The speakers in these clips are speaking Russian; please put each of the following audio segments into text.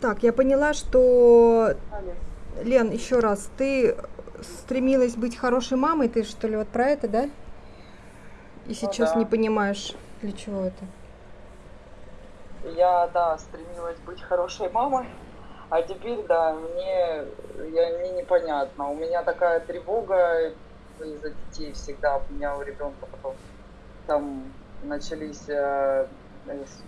Так, я поняла, что. Лен, еще раз, ты стремилась быть хорошей мамой, ты что ли вот про это, да? И Ну сейчас не да. понимаешь, для чего это. Я, да, стремилась быть хорошей мамой, а теперь, да, мне, я, мне непонятно. У меня такая тревога из-за детей всегда. У меня у ребенка потом там начались, э,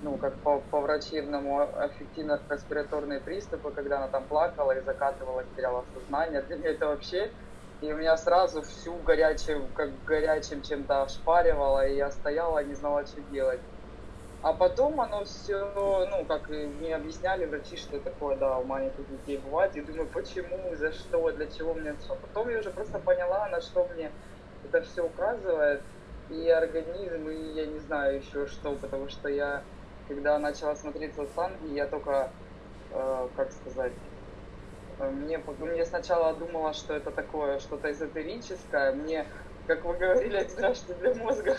ну, как по, по врачебному, аффективно-респираторные приступы, когда она там плакала и закатывалась, теряла сознание. Для меня это вообще... И у меня сразу всю горячую, как горячим чем-то ошпаривало, и я стояла, не знала, что делать. А потом оно все, ну, как мне объясняли врачи, что такое, да, у маленьких детей бывает. И думаю, почему, за что, для чего мне это. Потом я уже просто поняла, на что мне это все указывает. И организм, и я не знаю еще что, потому что я, когда начала смотреть Санги, я только, э, как сказать, э, мне, мне сначала думала, что это такое что-то эзотерическое. Мне, как вы говорили раз, что для мозга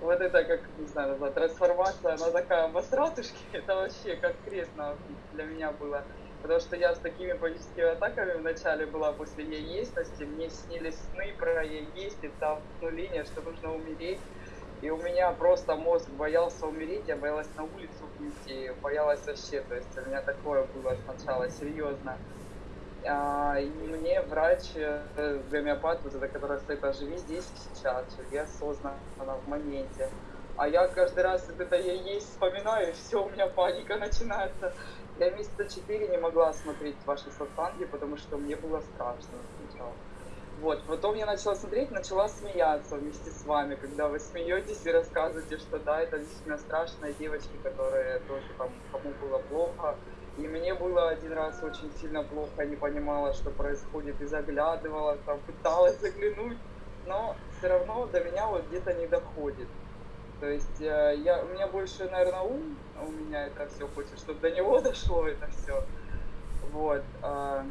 вот это как, не знаю, назвать, трансформация, она такая в это вообще как крест для меня было. Потому что я с такими паническими атаками вначале была после яестности, мне снились сны про яесть, и там ну, линия, что нужно умереть. И у меня просто мозг боялся умереть, я боялась на улицу выйти, боялась вообще, то есть у меня такое было сначала, серьезно. А, и мне врач, э, гомеопат, вот это, который стоит, а живи здесь сейчас, живи осознанно в моменте. А я каждый раз это я есть вспоминаю, все, у меня паника начинается. Я месяца четыре не могла смотреть ваши сатанги, потому что мне было страшно сначала. Вот, потом я начала смотреть, начала смеяться вместе с вами, когда вы смеетесь и рассказываете, что да, это действительно страшные девочки, которые тоже там, кому было плохо. И мне было один раз очень сильно плохо, не понимала, что происходит, и заглядывала, там, пыталась заглянуть, но все равно до меня вот где-то не доходит. То есть э, я, у меня больше, наверное, ум, у меня это все хочет, чтобы до него дошло это все. Вот. а,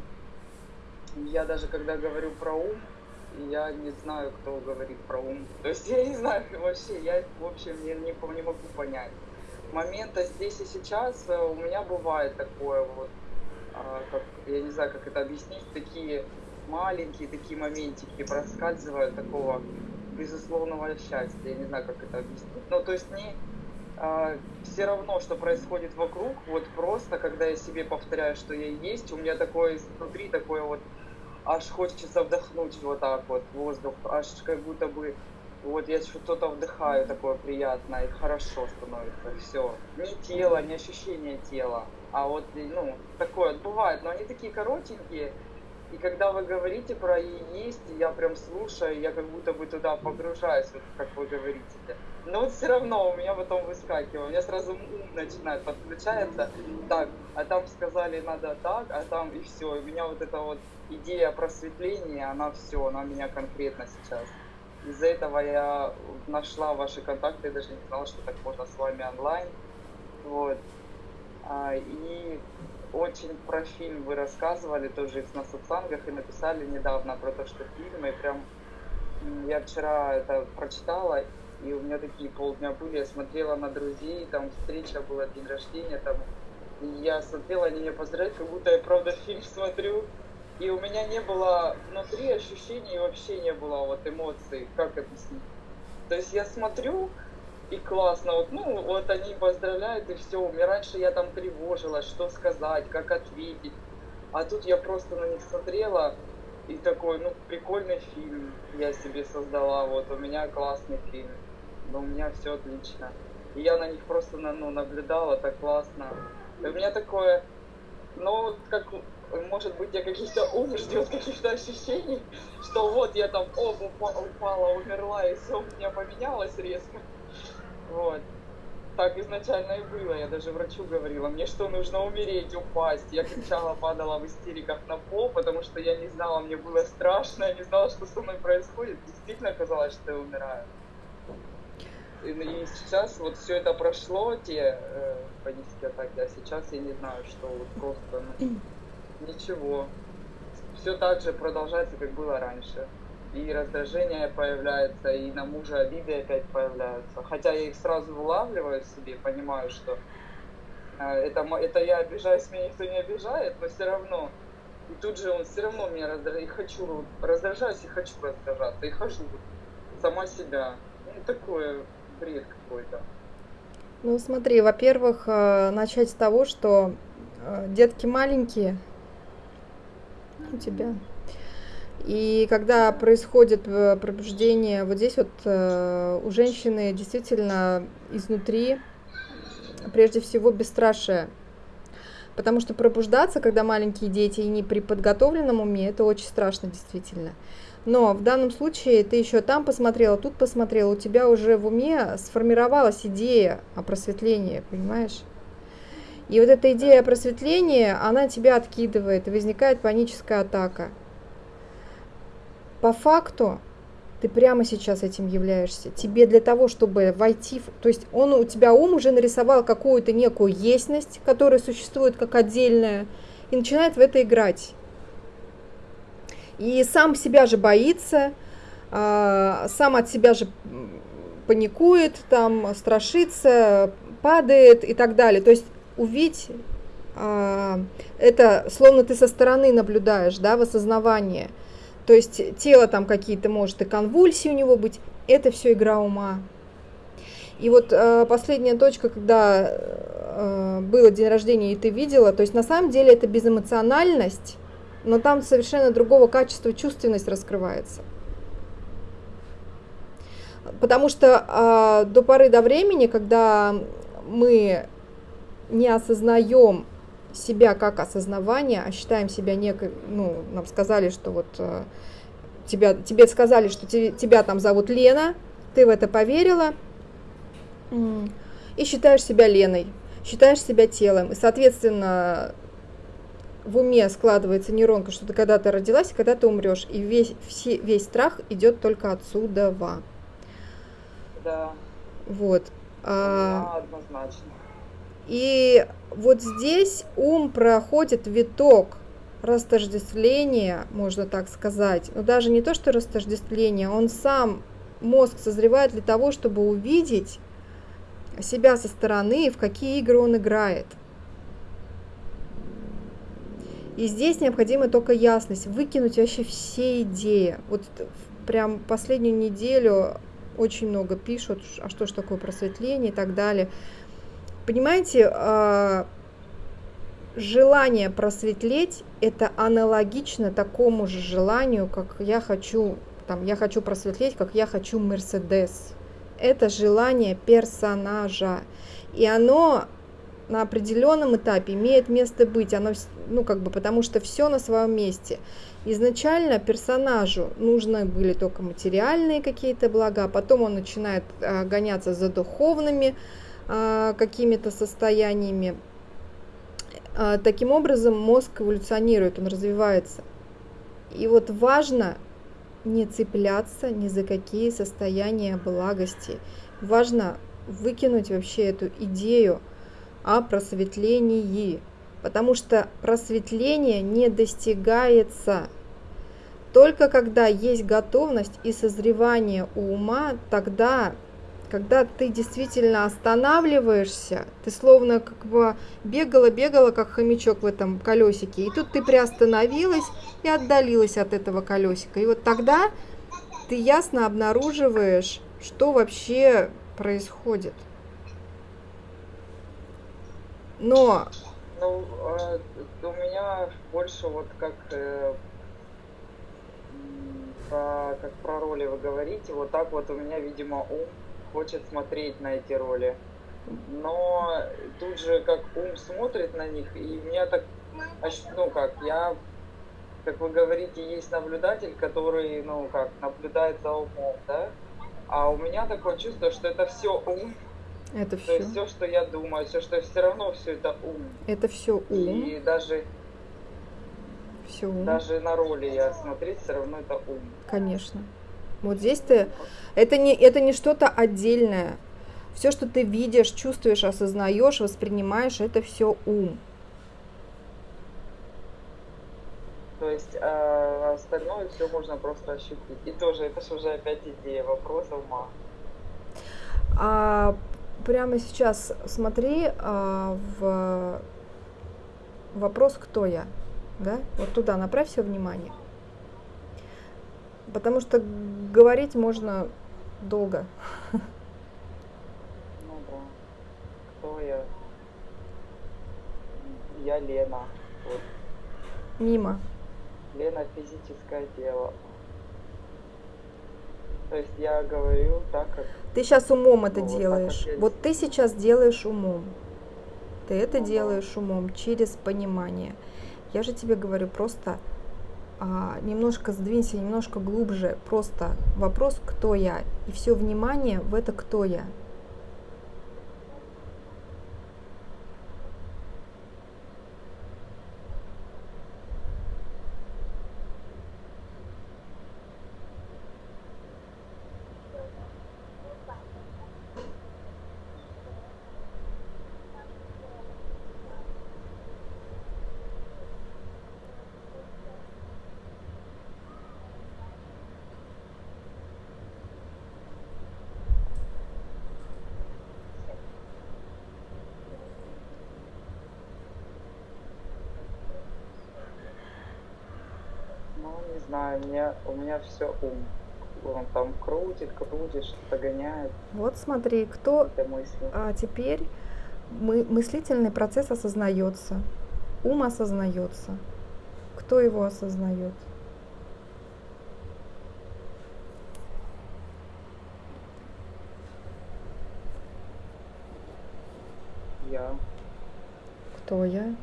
я даже когда говорю про ум, я не знаю, кто говорит про ум. То есть я не знаю вообще, я, в общем, не, по- не могу понять. Момента здесь и сейчас э, у меня бывает такое вот, а, как, я не знаю, как это объяснить, такие маленькие такие моментики проскальзывают такого безусловного счастья. Я не знаю, как это объяснить. Ну, то есть не все равно, что происходит вокруг, вот просто, когда я себе повторяю, что я есть, у меня такое внутри такое вот, аж хочется вдохнуть вот так вот воздух, аж как будто бы вот я что-то вдыхаю такое приятное и хорошо становится, все. Не тело, не ощущение тела, а вот, ну, такое бывает, но они такие коротенькие, и когда вы говорите про есть, я прям слушаю, я как будто бы туда погружаюсь, вот как вы говорите. Но вот все равно у меня потом выскакивает, у меня сразу ум начинает подключается, так, а там сказали надо так, а там и все. И у меня вот эта вот идея просветления, она все, она меня конкретно сейчас. Из-за этого я нашла ваши контакты, я даже не знала, что так можно с вами онлайн. Вот. А, и очень про фильм вы рассказывали тоже на сатсангах и написали недавно про то, что фильм, и прям я вчера это прочитала, и у меня такие полдня были, я смотрела на друзей, там встреча была, день рождения, там, и я смотрела, они меня поздравляют, как будто я правда фильм смотрю, и у меня не было внутри ощущений, вообще не было вот эмоций, как объяснить. То есть я смотрю, и классно, вот, ну, вот они поздравляют, и все. Раньше я там тревожилась, что сказать, как ответить. А тут я просто на них смотрела, и такой, ну, прикольный фильм я себе создала, вот, у меня классный фильм, но у меня все отлично. И я на них просто, ну, наблюдала, так классно. И у меня такое, ну, как, может быть, я каких-то ум ждет каких-то ощущений, что вот я там, упа- упала, умерла, и все у меня поменялось резко. Вот. Так изначально и было. Я даже врачу говорила, мне что, нужно умереть, упасть. Я кричала, падала в истериках на пол, потому что я не знала, мне было страшно, я не знала, что со мной происходит. Действительно казалось, что я умираю. И, и сейчас вот все это прошло, те э, панические атаки, а сейчас я не знаю, что вот просто ну, ничего. Все так же продолжается, как было раньше. И раздражение появляется, и на мужа обиды опять появляются. Хотя я их сразу вылавливаю в себе, понимаю, что а, это, это я обижаюсь, меня никто не обижает, но все равно. И тут же он все равно меня раздражает. И хочу раздражаюсь, и хочу раздражаться. И хожу сама себя. Ну, такое бред какой-то. Ну, смотри, во-первых, э, начать с того, что э, детки маленькие у тебя. И когда происходит э, пробуждение, вот здесь вот у женщины действительно изнутри прежде всего бесстрашие. Потому что пробуждаться, когда маленькие дети и не при подготовленном уме, это очень страшно действительно. Но в данном случае ты еще там посмотрела, тут посмотрела, у тебя уже в уме сформировалась идея о просветлении, понимаешь? И вот эта идея о просветлении, она тебя откидывает, и возникает паническая атака. По факту ты прямо сейчас этим являешься. Тебе для того, чтобы войти, в, то есть он у тебя ум уже нарисовал какую-то некую естность, которая существует как отдельная, и начинает в это играть. И сам себя же боится, а, сам от себя же паникует, там страшится, падает и так далее. То есть увидеть а, это словно ты со стороны наблюдаешь, да, в осознавании – то есть тело там какие-то, может, и конвульсии у него быть. Это все игра ума. И вот э, последняя точка, когда э, было день рождения, и ты видела, то есть на самом деле это безэмоциональность, но там совершенно другого качества чувственность раскрывается. Потому что э, до поры до времени, когда мы не осознаем себя как осознавание, а считаем себя некой, ну, нам сказали, что вот э, тебя, тебе сказали, что te, тебя там зовут Лена, ты в это поверила, и считаешь себя Леной, считаешь себя телом, и, соответственно, в уме складывается нейронка, что ты когда-то родилась, и когда ты умрешь, и весь, все, весь страх идет только отсюда. Да. Вот. А, однозначно. И вот здесь ум проходит виток растождествления, можно так сказать. Но даже не то, что растождествление, он сам, мозг созревает для того, чтобы увидеть себя со стороны, в какие игры он играет. И здесь необходима только ясность, выкинуть вообще все идеи. Вот прям последнюю неделю очень много пишут, а что ж такое просветление и так далее. Понимаете, а, желание просветлеть это аналогично такому же желанию, как я хочу, там, я хочу просветлеть, как я хочу Мерседес. Это желание персонажа. И оно на определенном этапе имеет место быть, оно, ну, как бы, потому что все на своем месте. Изначально персонажу нужны были только материальные какие-то блага, а потом он начинает а, гоняться за духовными, какими-то состояниями. А, таким образом мозг эволюционирует, он развивается. И вот важно не цепляться ни за какие состояния благости. Важно выкинуть вообще эту идею о просветлении, потому что просветление не достигается только когда есть готовность и созревание ума, тогда когда ты действительно останавливаешься, ты словно как бы бегала-бегала, как хомячок в этом колесике, и тут ты приостановилась и отдалилась от этого колесика. И вот тогда ты ясно обнаруживаешь, что вообще происходит. Но... Ну, э, у меня больше вот как э, про, как про роли вы говорите, вот так вот у меня, видимо, ум хочет смотреть на эти роли. Но тут же как ум смотрит на них, и у меня так, ну как, я, как вы говорите, есть наблюдатель, который, ну как, наблюдает за умом, да? А у меня такое чувство, что это все ум. Это все. То есть все, что я думаю, все, что все равно все это ум. Это все ум. И даже все ум. Даже на роли я смотреть все равно это ум. Конечно. Вот здесь ты, это не, это не что-то отдельное. Все, что ты видишь, чувствуешь, осознаешь, воспринимаешь, это все ум. То есть э, остальное все можно просто ощутить. И тоже это же уже опять идея, вопрос ума. А, прямо сейчас смотри а, в вопрос, кто я, да? Вот туда направь все внимание. Потому что говорить можно долго. Ну да. Кто я? Я Лена. Вот. Мимо. Лена физическое тело. То есть я говорю так, как... Ты сейчас умом это Ну, вот так делаешь. как я Вот ты сейчас делаешь умом. Ты это Ага. делаешь умом через понимание. Я же тебе говорю, просто а, немножко сдвинься, немножко глубже. Просто вопрос, кто я. И все внимание в это, кто я. Ну, не мне, у меня все ум. Он там крутит, крутит, что-то гоняет, Вот смотри, кто а, теперь мы, мыслительный процесс осознается, ум осознается. Кто его осознает? Я. Кто я?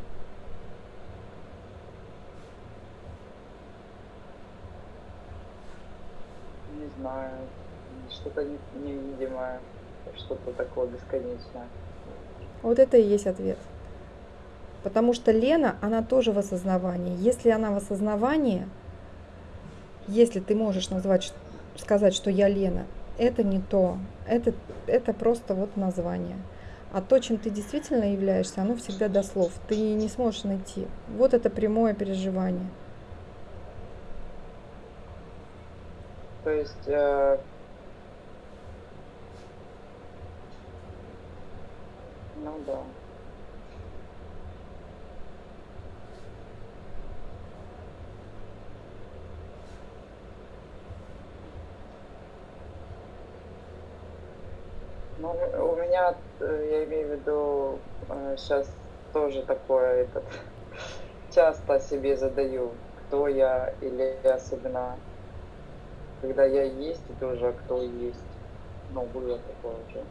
Не знаю. Что-то не- невидимое. Что-то такое бесконечное. Вот это и есть ответ. Потому что Лена, она тоже в осознавании. Если она в осознавании, если ты можешь назвать, сказать, что я Лена, это не то. Это, это просто вот название. А то, чем ты действительно являешься, оно всегда до слов. Ты не сможешь найти. Вот это прямое переживание. То есть э, ну да. Ну, у меня, э, я имею в виду, сейчас тоже такое, этот, часто себе задаю, кто я, или особенно, когда я есть, и тоже а кто есть. Ну.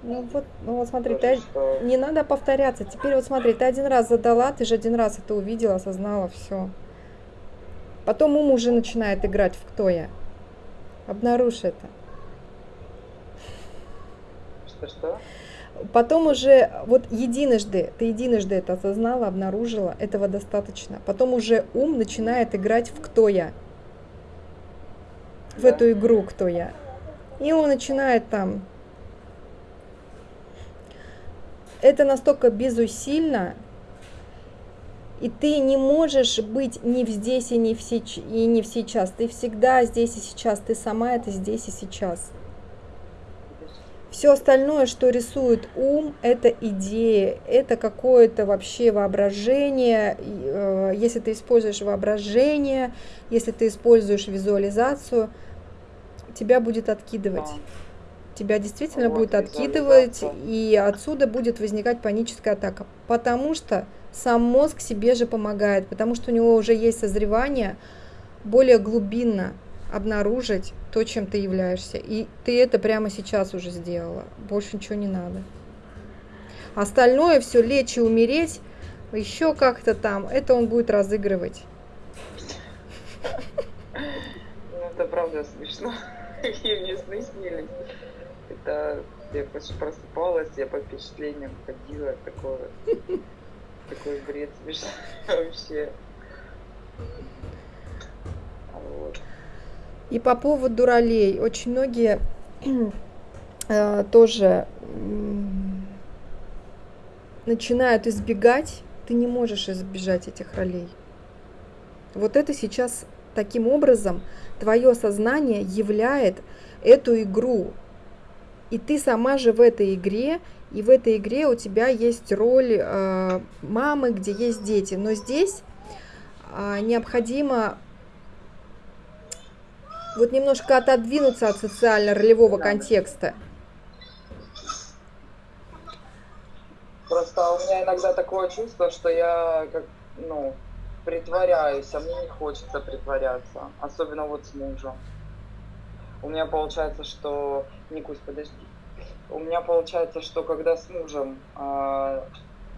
Ну вот, ну вот смотри, Тоже, ты что- не надо повторяться. Теперь вот смотри, ты один раз задала, ты же один раз это увидела, осознала, все. Потом ум уже начинает играть в кто я. Обнаружь это. Что-что? Потом уже, вот единожды, ты единожды это осознала, обнаружила, этого достаточно. Потом уже ум начинает играть в кто я. В Да. эту игру кто я. И он начинает там. Это настолько безусильно, и ты не можешь быть ни здесь и не в, сеч... и не в сейчас. Ты всегда здесь и сейчас. Ты сама это здесь и сейчас. Все остальное, что рисует ум, это идеи, это какое-то вообще воображение. Э, Если ты используешь воображение, если ты используешь визуализацию, тебя будет откидывать. Тебя действительно Вот, будет откидывать, и отсюда будет возникать паническая атака. Потому что сам мозг себе же помогает, потому что у него уже есть созревание более глубинно обнаружить то, чем ты являешься. И ты это прямо сейчас уже сделала. Больше ничего не надо. Остальное все лечь и умереть, еще как-то там, это он будет разыгрывать. Ну, это правда смешно. Какие мне сны снились. Это я просыпалась, я по впечатлениям ходила, такое, такой бред смешной вообще. А Вот. И по поводу ролей, очень многие э, тоже начинают избегать, ты не можешь избежать этих ролей. Вот это сейчас таким образом твое сознание являет эту игру. И ты сама же в этой игре и в этой игре у тебя есть роль э, мамы, где есть дети. Но здесь э, необходимо вот немножко отодвинуться от социально-ролевого да. контекста. Просто у меня иногда такое чувство, что я как, ну, притворяюсь, а мне не хочется притворяться, особенно вот с мужем. У меня получается, что... Никусь, подожди. У меня получается, что когда с мужем, э,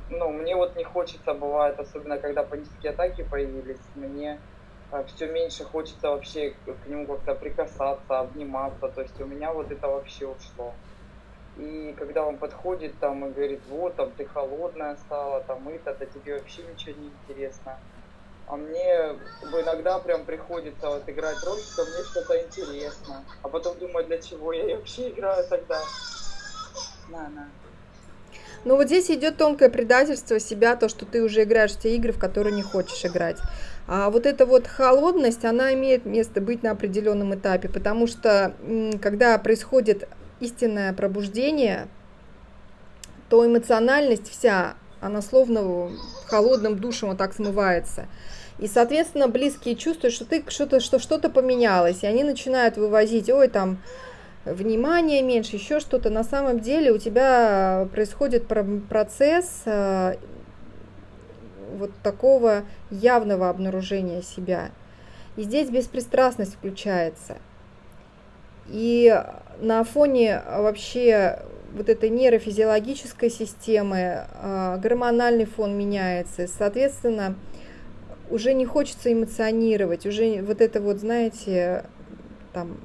ну, мне вот не хочется, бывает, особенно когда панические атаки появились, мне э, а, все меньше хочется вообще к нему как-то прикасаться, обниматься, то есть у меня вот это вообще ушло. И когда он подходит там и говорит, вот, там ты холодная стала, там это, то тебе вообще ничего не интересно а мне иногда прям приходится вот играть роль, что мне что-то интересно. А потом думаю, для чего я вообще играю тогда. На, на. Ну вот здесь идет тонкое предательство себя, то, что ты уже играешь в те игры, в которые не хочешь играть. А вот эта вот холодность, она имеет место быть на определенном этапе, потому что когда происходит истинное пробуждение, то эмоциональность вся, она словно холодным душем вот так смывается. И, соответственно, близкие чувствуют, что ты что-то, что что-то поменялось, и они начинают вывозить, ой, там, внимание меньше, еще что-то. На самом деле у тебя происходит процесс э, вот такого явного обнаружения себя. И здесь беспристрастность включается. И на фоне вообще вот этой нейрофизиологической системы э, гормональный фон меняется. Соответственно, уже не хочется эмоционировать, уже вот это вот, знаете, там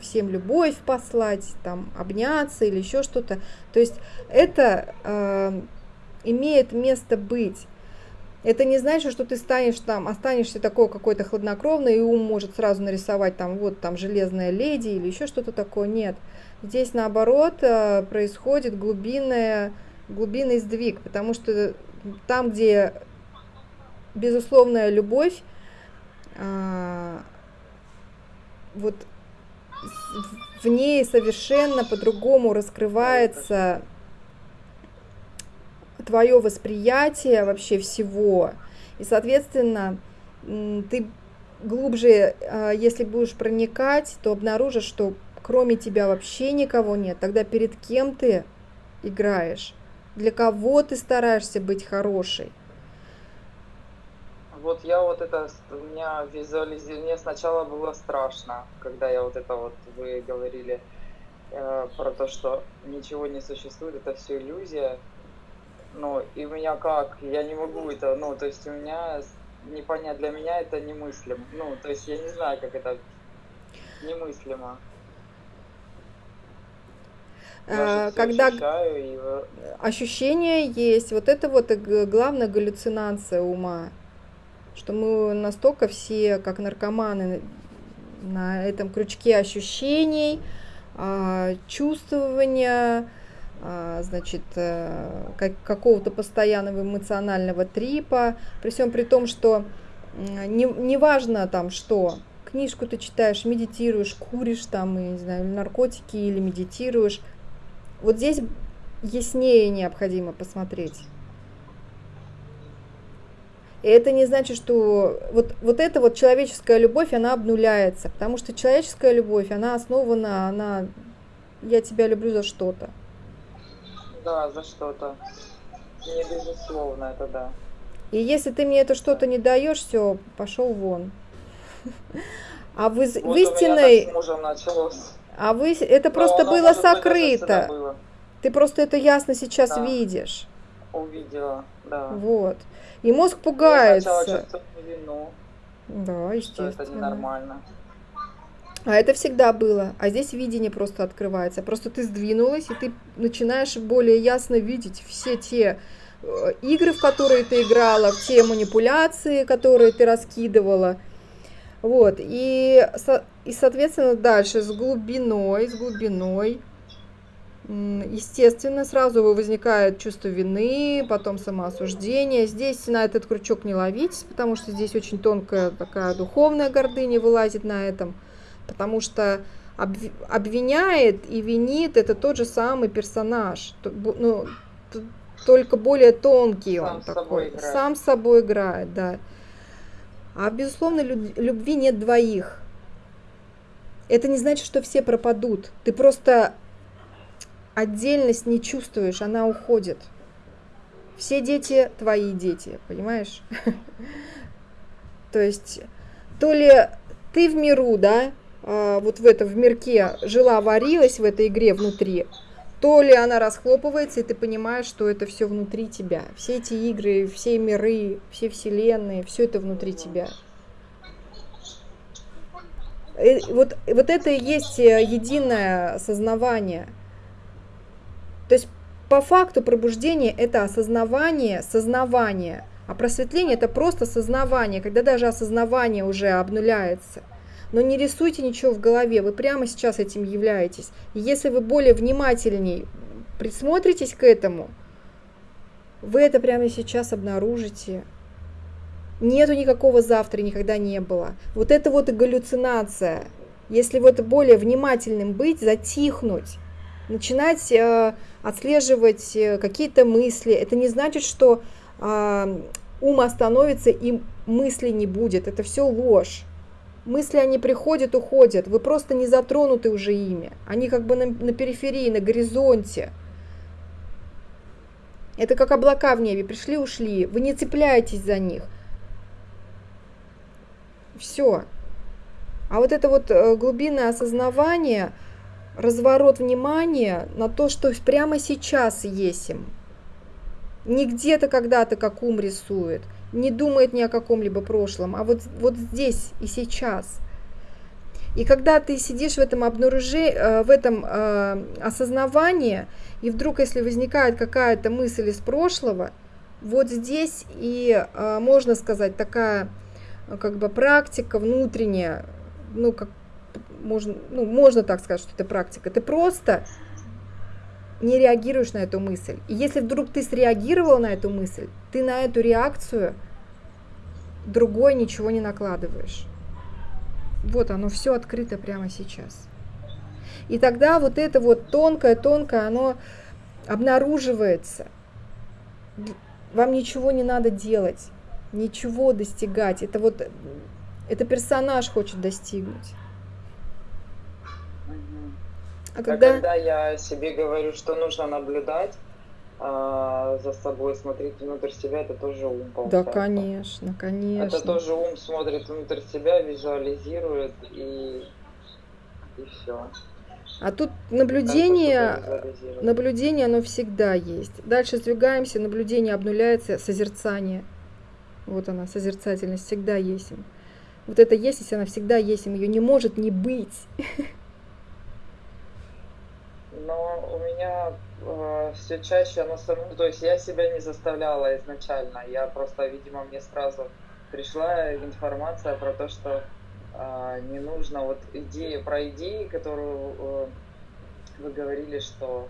всем любовь послать, там обняться или еще что-то. То есть это э, имеет место быть. Это не значит, что ты станешь там, останешься такой какой-то хладнокровный, и ум может сразу нарисовать там вот там железная леди или еще что-то такое. Нет. Здесь наоборот э, происходит глубинная, глубинный сдвиг, потому что там, где безусловная любовь, а, вот в ней совершенно по-другому раскрывается твое восприятие вообще всего. И, соответственно, ты глубже, а, если будешь проникать, то обнаружишь, что кроме тебя вообще никого нет. Тогда перед кем ты играешь? Для кого ты стараешься быть хорошей? вот я вот это, у меня визуализирование, мне сначала было страшно, когда я вот это вот, вы говорили э, про то, что ничего не существует, это все иллюзия. Ну, и у меня как, я не могу это, ну, то есть у меня непонятно, для меня это немыслимо. Ну, то есть я не знаю, как это немыслимо. А, когда и... ощущение есть, вот это вот главная галлюцинация ума что мы настолько все, как наркоманы, на этом крючке ощущений, а, чувствования, а, значит, э, какого-то постоянного эмоционального трипа, при всем при том, что не, не важно там что, книжку ты читаешь, медитируешь, куришь там, я не знаю, наркотики или медитируешь. Вот здесь яснее необходимо посмотреть. И это не значит, что вот, вот эта вот человеческая любовь, она обнуляется, потому что человеческая любовь, она основана на «я тебя люблю за что-то». Да, за что-то. Не безусловно, это да. И если ты мне это что-то не даешь, все, пошел вон. А в, вот в истинной... А вы это Но просто было сокрыто. Было. Ты просто это ясно сейчас да. видишь. Увидела, да. Вот. И мозг пугается. Я вину. Да, естественно. Что это ненормально. А это всегда было. А здесь видение просто открывается. Просто ты сдвинулась, и ты начинаешь более ясно видеть все те э, игры, в которые ты играла, те манипуляции, которые ты раскидывала. Вот. И, и соответственно, дальше с глубиной, с глубиной Естественно, сразу возникает чувство вины, потом самоосуждение. Здесь на этот крючок не ловить, потому что здесь очень тонкая такая духовная гордыня вылазит на этом. Потому что обвиняет и винит, это тот же самый персонаж. Ну, только более тонкий сам он такой. Сам с собой играет, да. А безусловно, любви нет двоих. Это не значит, что все пропадут. Ты просто отдельность не чувствуешь, она уходит. Все дети твои дети, понимаешь? То есть, то ли ты в миру, да, а, вот в этом, в мирке жила, варилась в этой игре внутри, то ли она расхлопывается, и ты понимаешь, что это все внутри тебя. Все эти игры, все миры, все вселенные, все это внутри тебя. И э, вот, вот это и есть э, единое осознавание. То есть по факту пробуждение это осознавание, сознавание, а просветление это просто сознавание, когда даже осознавание уже обнуляется. Но не рисуйте ничего в голове, вы прямо сейчас этим являетесь. И если вы более внимательней присмотритесь к этому, вы это прямо сейчас обнаружите. Нету никакого завтра, никогда не было. Вот это вот и галлюцинация. Если вот более внимательным быть, затихнуть, начинать э, отслеживать э, какие-то мысли, это не значит, что э, ум остановится и мысли не будет. Это все ложь. Мысли, они приходят, уходят. Вы просто не затронуты уже ими. Они как бы на, на периферии, на горизонте. Это как облака в небе. Пришли, ушли. Вы не цепляетесь за них. Все. А вот это вот э, глубинное осознавание, разворот внимания на то, что прямо сейчас есть им. Не где-то когда-то, как ум рисует – не думает ни о каком-либо прошлом, а вот, вот здесь и сейчас. И когда ты сидишь в этом обнаружении, э, в этом э, осознавании, и вдруг, если возникает какая-то мысль из прошлого, вот здесь и э, можно сказать такая как бы практика внутренняя, ну как можно, ну, можно так сказать, что это практика. Ты просто не реагируешь на эту мысль. И если вдруг ты среагировал на эту мысль, ты на эту реакцию другой ничего не накладываешь. Вот оно все открыто прямо сейчас. И тогда вот это вот тонкое-тонкое, оно обнаруживается. Вам ничего не надо делать, ничего достигать. Это вот, это персонаж хочет достигнуть. А когда... а когда я себе говорю, что нужно наблюдать а, за собой, смотреть внутрь себя, это тоже ум, Да, конечно, конечно. Это тоже ум смотрит внутрь себя, визуализирует и, и все. А тут наблюдение, наблюдение, оно всегда есть. Дальше сдвигаемся, наблюдение обнуляется, созерцание. Вот она, созерцательность всегда есть. Вот это есть, если она всегда есть, ее не может не быть. но у меня э, все чаще оно само, то есть я себя не заставляла изначально, я просто, видимо, мне сразу пришла информация про то, что э, не нужно, вот идея про идеи, которую э, вы говорили, что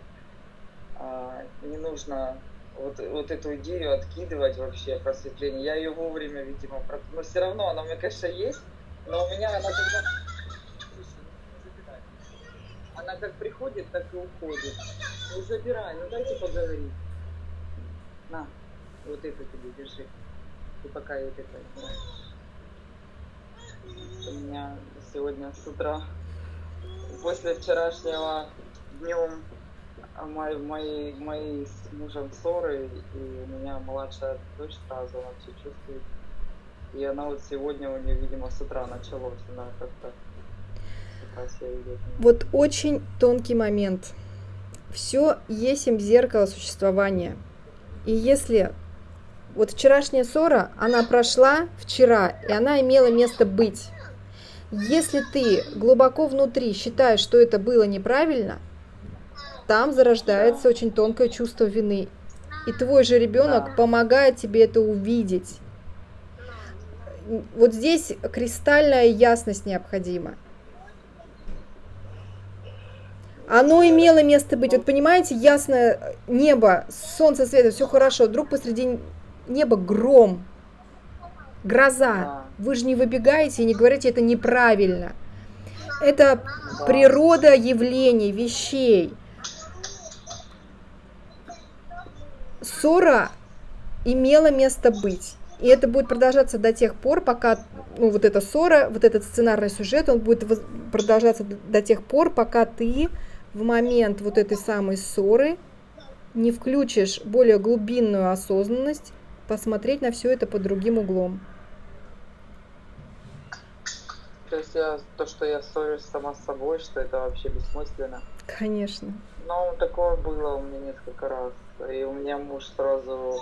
э, не нужно вот, вот эту идею откидывать вообще просветление. Я ее вовремя, видимо, но все равно она у меня, конечно, есть, но у меня она когда она как приходит, так и уходит. Не забирай, ну дайте поговорить. На, вот это тебе держи. И пока я это У меня сегодня с утра, после вчерашнего днем мои, мои, мои с мужем ссоры, и у меня младшая дочь сразу, она все чувствует. И она вот сегодня у нее, видимо, с утра началось, она как-то вот очень тонкий момент. Все есть им зеркало существования. И если вот вчерашняя ссора, она прошла вчера, и она имела место быть. Если ты глубоко внутри считаешь, что это было неправильно, там зарождается очень тонкое чувство вины. И твой же ребенок помогает тебе это увидеть. Вот здесь кристальная ясность необходима. Оно имело место быть. Вот понимаете, ясное небо, солнце светит, все хорошо. Вдруг посреди неба гром, гроза. Вы же не выбегаете и не говорите, это неправильно. Это Да. природа явлений, вещей. Ссора имела место быть. И это будет продолжаться до тех пор, пока, ну, вот эта ссора, вот этот сценарный сюжет, он будет продолжаться до тех пор, пока ты в момент вот этой самой ссоры не включишь более глубинную осознанность, посмотреть на все это под другим углом. То есть я, то, что я ссорюсь сама с собой, что это вообще бессмысленно. Конечно. Ну, такое было у меня несколько раз. И у меня муж сразу...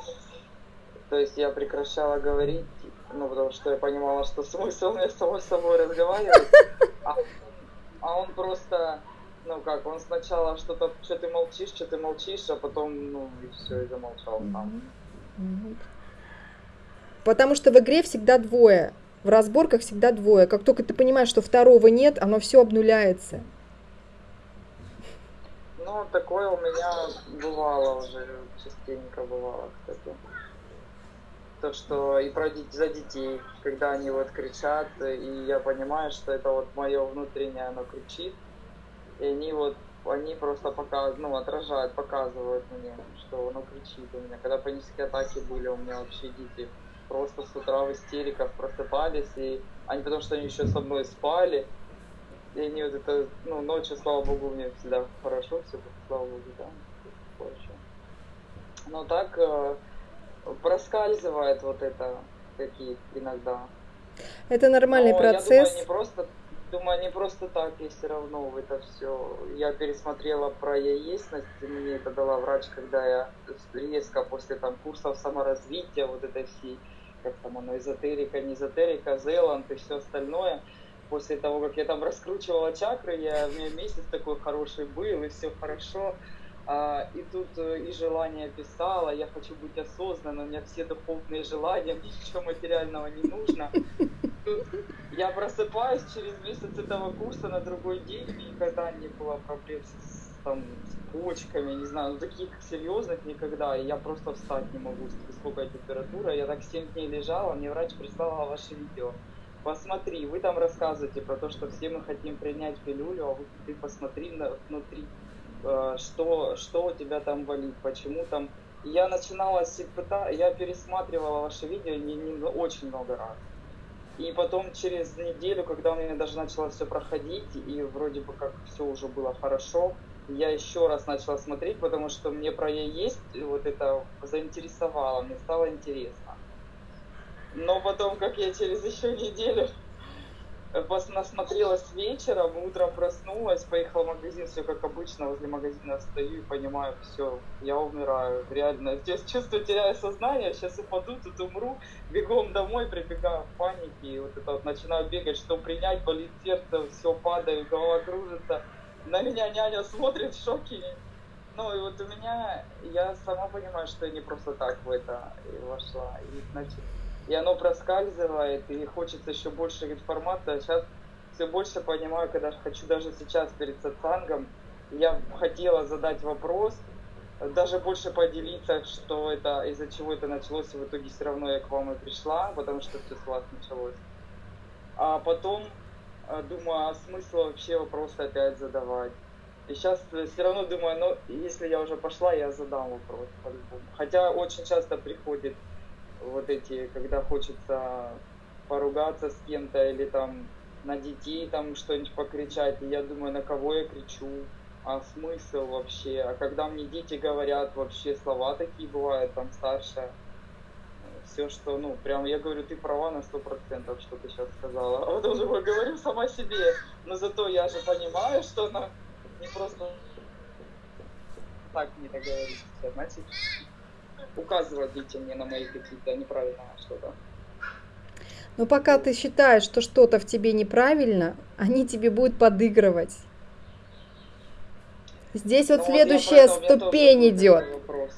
То есть я прекращала говорить, ну, потому что я понимала, что смысл мне с самой собой разговаривать. А, а он просто, ну как, он сначала что-то, что ты молчишь, что ты молчишь, а потом, ну, и все, и замолчал. Мгм. Потому что в игре всегда двое. В разборках всегда двое. Как только ты понимаешь, что второго нет, оно все обнуляется. Ну, такое у меня бывало уже, частенько бывало, кстати. То, что и про за детей, когда они вот кричат, и я понимаю, что это вот мое внутреннее, оно кричит, и они вот, они просто пока, ну, отражают, показывают мне, что оно кричит у меня. Когда панические атаки были, у меня вообще дети просто с утра в истериках просыпались, и они, потому что они еще со мной спали, и они вот это, ну, ночью, слава богу, у меня всегда хорошо все, слава богу, да. Короче. Но так э, проскальзывает вот это такие иногда. Это нормальный Но процесс. Я думаю, не просто, думаю, не просто так я все равно в это все. Я пересмотрела про яесность, и мне это дала врач, когда я резко после там курсов саморазвития, вот этой всей, как там оно, эзотерика, не эзотерика, Зеланд и все остальное. После того, как я там раскручивала чакры, я, у меня месяц такой хороший был, и все хорошо. А, и тут э, и желание писала, я хочу быть осознанной, у меня все духовные желания, мне ничего материального не нужно. Я просыпаюсь через месяц этого курса на другой день, никогда не было проблем с, там, с почками, не знаю, ну таких серьезных никогда, и я просто встать не могу, с высокой температурой. Я так 7 дней лежала, мне врач прислала ваше видео. Посмотри, вы там рассказываете про то, что все мы хотим принять пилюлю, а вы, ты посмотри на, внутри, э, что, что у тебя там болит, почему там. Я начинала, я пересматривала ваше видео не, не очень много раз. И потом через неделю, когда у меня даже начало все проходить, и вроде бы как все уже было хорошо, я еще раз начала смотреть, потому что мне про я есть вот это заинтересовало, мне стало интересно. Но потом, как я через еще неделю насмотрелась вечером, утром проснулась, поехала в магазин, все как обычно, возле магазина стою и понимаю, все, я умираю, реально, здесь чувствую, теряю сознание, сейчас упаду, тут умру, бегом домой, прибегаю в панике, и вот это вот начинаю бегать, что принять, болит сердце, все падаю, голова кружится, на меня няня смотрит в шоке, ну и вот у меня, я сама понимаю, что я не просто так в это и вошла, и значит, и оно проскальзывает, и хочется еще больше информации, а сейчас все больше понимаю, когда хочу даже сейчас перед сатсангом, я хотела задать вопрос, даже больше поделиться, что это, из-за чего это началось, и в итоге все равно я к вам и пришла, потому что все с вас началось. А потом э, думаю, а смысл вообще вопросы опять задавать? И сейчас все равно думаю, ну, если я уже пошла, я задам вопрос. Хотя очень часто приходит вот эти, когда хочется поругаться с кем-то или там на детей там что-нибудь покричать, и я думаю, на кого я кричу, а смысл вообще, а когда мне дети говорят вообще слова такие бывают, там старшая, все, что, ну, прям, я говорю, ты права на сто процентов, что ты сейчас сказала, а потом думаю, говорю сама себе, но зато я же понимаю, что она не просто так не договорится, значит, указывать детям мне на мои какие-то неправильные что-то. Но пока ты считаешь, что что-то в тебе неправильно, они тебе будут подыгрывать. Здесь вот Ну, я следующая тоже ступень идет.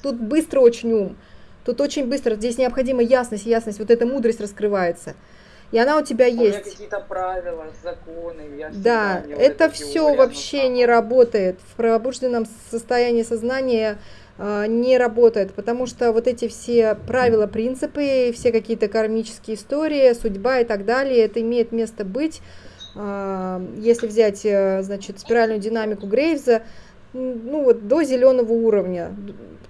Тут быстро очень ум. Тут очень быстро. Здесь необходима ясность, ясность. Вот эта мудрость раскрывается. И она у тебя У меня есть. какие-то правила, законы, я Да, вот это все вообще не работает. В пробужденном состоянии сознания а, не работает, потому что вот эти все правила, принципы, все какие-то кармические истории, судьба и так далее, это имеет место быть а, если взять, э, значит, спиральную динамику Грейвза, ну вот до зеленого уровня.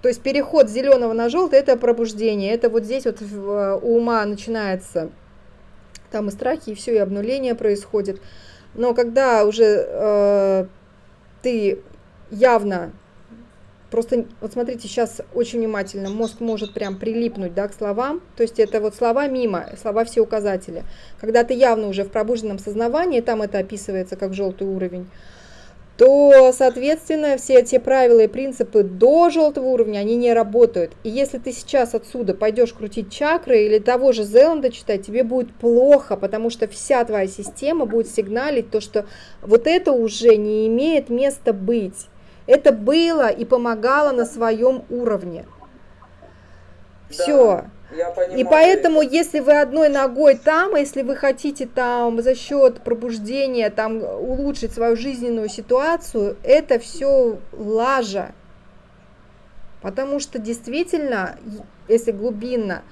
То есть переход с зеленого на желтый это пробуждение. Это вот здесь вот э, у ума начинается там и страхи, и все, и обнуление происходит. Но когда уже э, ты явно Просто вот смотрите, сейчас очень внимательно, мозг может прям прилипнуть да, к словам, то есть это вот слова мимо, слова все указатели. Когда ты явно уже в пробужденном сознавании, там это описывается как желтый уровень, то, соответственно, все те правила и принципы до желтого уровня, они не работают. И если ты сейчас отсюда пойдешь крутить чакры или того же Зеланда читать, тебе будет плохо, потому что вся твоя система будет сигналить то, что вот это уже не имеет места быть. Это было и помогало на своем уровне. Все. И поэтому, если вы одной ногой там, если вы хотите там за счет пробуждения там улучшить свою жизненную ситуацию, это все лажа. Потому что действительно, если глубинно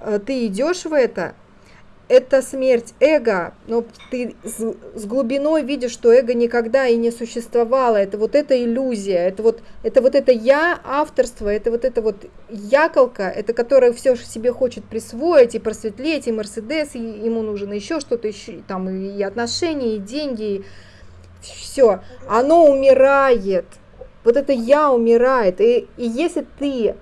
э, ты идешь в это, это смерть эго, но ты с, с глубиной видишь, что эго никогда и не существовало. Это вот эта иллюзия, это вот это, вот это я, авторство, это вот это вот яколка, это которое все себе хочет присвоить и просветлеть, и Мерседес, и ему нужно еще что-то, еще, там и отношения, и деньги, и все. Оно умирает. Вот это я умирает. И, и если ты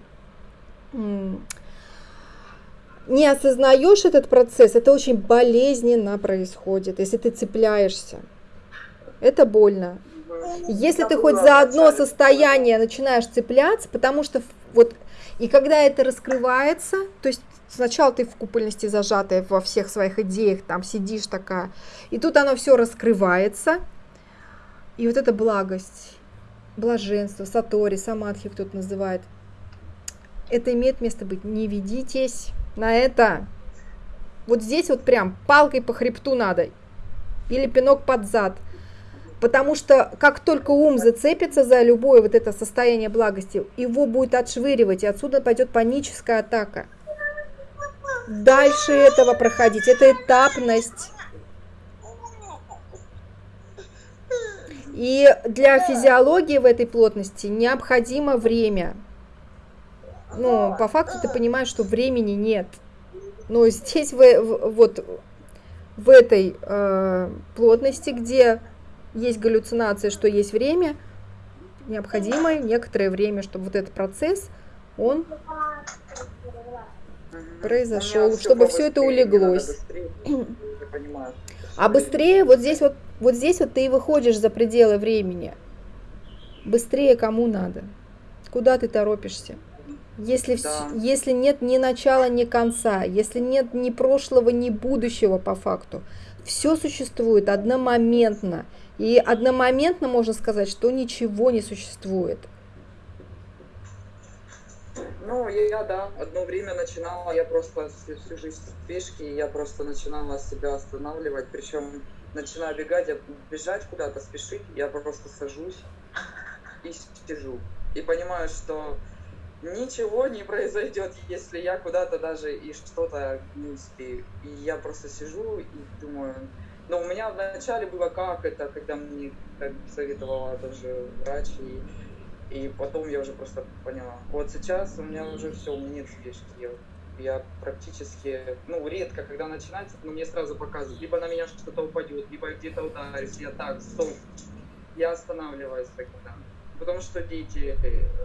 не осознаешь этот процесс, это очень болезненно происходит, если ты цепляешься. Это больно. Если ты хоть за одно состояние начинаешь цепляться, потому что вот, и когда это раскрывается, то есть сначала ты в купольности зажатая во всех своих идеях, там сидишь такая, и тут оно все раскрывается, и вот эта благость, блаженство, сатори, самадхи кто-то называет, это имеет место быть. Не ведитесь на это. Вот здесь вот прям палкой по хребту надо. Или пинок под зад. Потому что как только ум зацепится за любое вот это состояние благости, его будет отшвыривать, и отсюда пойдет паническая атака. Дальше этого проходить, это этапность. И для физиологии в этой плотности необходимо время ну, по факту ты понимаешь, что времени нет. Но здесь в, вот в этой э, плотности, где есть галлюцинация, что есть время, необходимо некоторое время, чтобы вот этот процесс, он произошел, чтобы все это улеглось. А быстрее, вот здесь вот, вот здесь вот ты и выходишь за пределы времени. Быстрее кому надо? Куда ты торопишься? Если, да. если нет ни начала, ни конца, если нет ни прошлого, ни будущего по факту, все существует одномоментно. И одномоментно можно сказать, что ничего не существует. Ну, я, да, одно время начинала, я просто всю жизнь в спешке, я просто начинала себя останавливать, причем начинаю бегать, бежать куда-то, спешить, я просто сажусь и сижу. И понимаю, что ничего не произойдет, если я куда-то даже и что-то не успею. И я просто сижу и думаю, но у меня вначале было как это, когда мне как советовала даже врач, и, и потом я уже просто поняла. Вот сейчас у меня уже все, у меня нет спешки. Я, я практически, ну, редко, когда начинается, но мне сразу показывают, либо на меня что-то упадет, либо где-то ударюсь, я так, стоп, я останавливаюсь тогда. Потому что дети,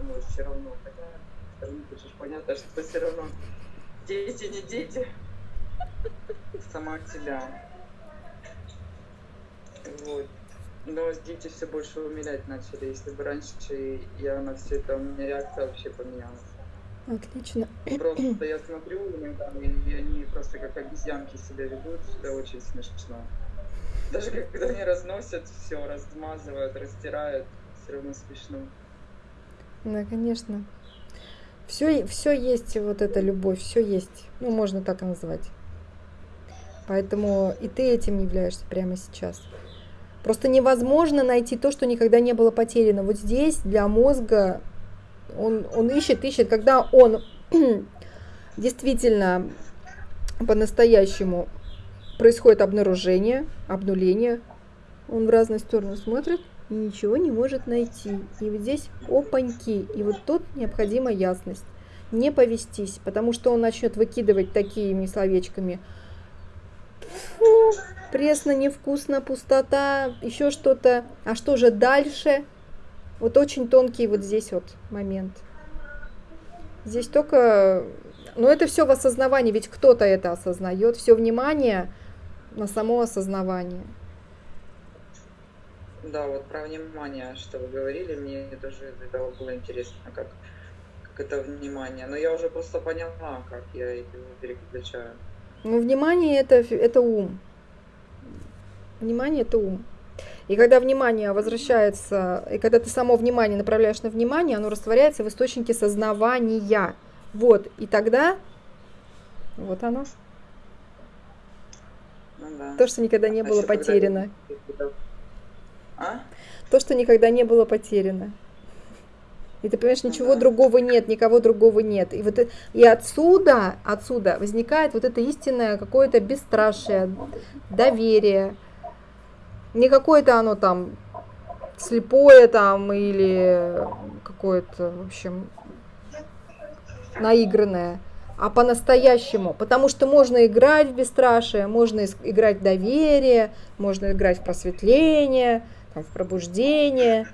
ну, все равно, хотя хочешь понятно, что все равно дети не дети. Сама себя. Вот. Но дети все больше умилять начали. Если бы раньше я на все это, у меня реакция вообще поменялась. Отлично. Просто я смотрю, и они просто как обезьянки себя ведут, это очень смешно. Даже когда они разносят все, размазывают, растирают, все равно смешно. Да, конечно. Все, все есть вот эта любовь, все есть. Ну, можно так и назвать. Поэтому и ты этим являешься прямо сейчас. Просто невозможно найти то, что никогда не было потеряно. Вот здесь для мозга он, он ищет, ищет, когда он действительно по-настоящему происходит обнаружение, обнуление. Он в разные стороны смотрит и ничего не может найти. И вот здесь опаньки. И вот тут необходима ясность. Не повестись, потому что он начнет выкидывать такими словечками. Фу, пресно, невкусно, пустота, еще что-то. А что же дальше? Вот очень тонкий вот здесь вот момент. Здесь только... Ну, это все в осознавании, ведь кто-то это осознает. Все внимание на само осознавание. Да, вот про внимание, что вы говорили, мне тоже этого было интересно, как, как это внимание. Но я уже просто поняла, как я его переключаю. Ну, внимание это, это ум. Внимание это ум. И когда внимание возвращается, и когда ты само внимание направляешь на внимание, оно растворяется в источнике сознавания. Вот, и тогда, вот оно. Ну, да. То, что никогда не а было потеряно. Когда... А? То, что никогда не было потеряно. И ты понимаешь, ничего ага. другого нет, никого другого нет. И вот и отсюда, отсюда возникает вот это истинное какое-то бесстрашие, доверие. Не какое-то оно там слепое там или какое-то, в общем, наигранное, а по-настоящему. Потому что можно играть в бесстрашие, можно играть в доверие, можно играть в просветление, там, в пробуждение.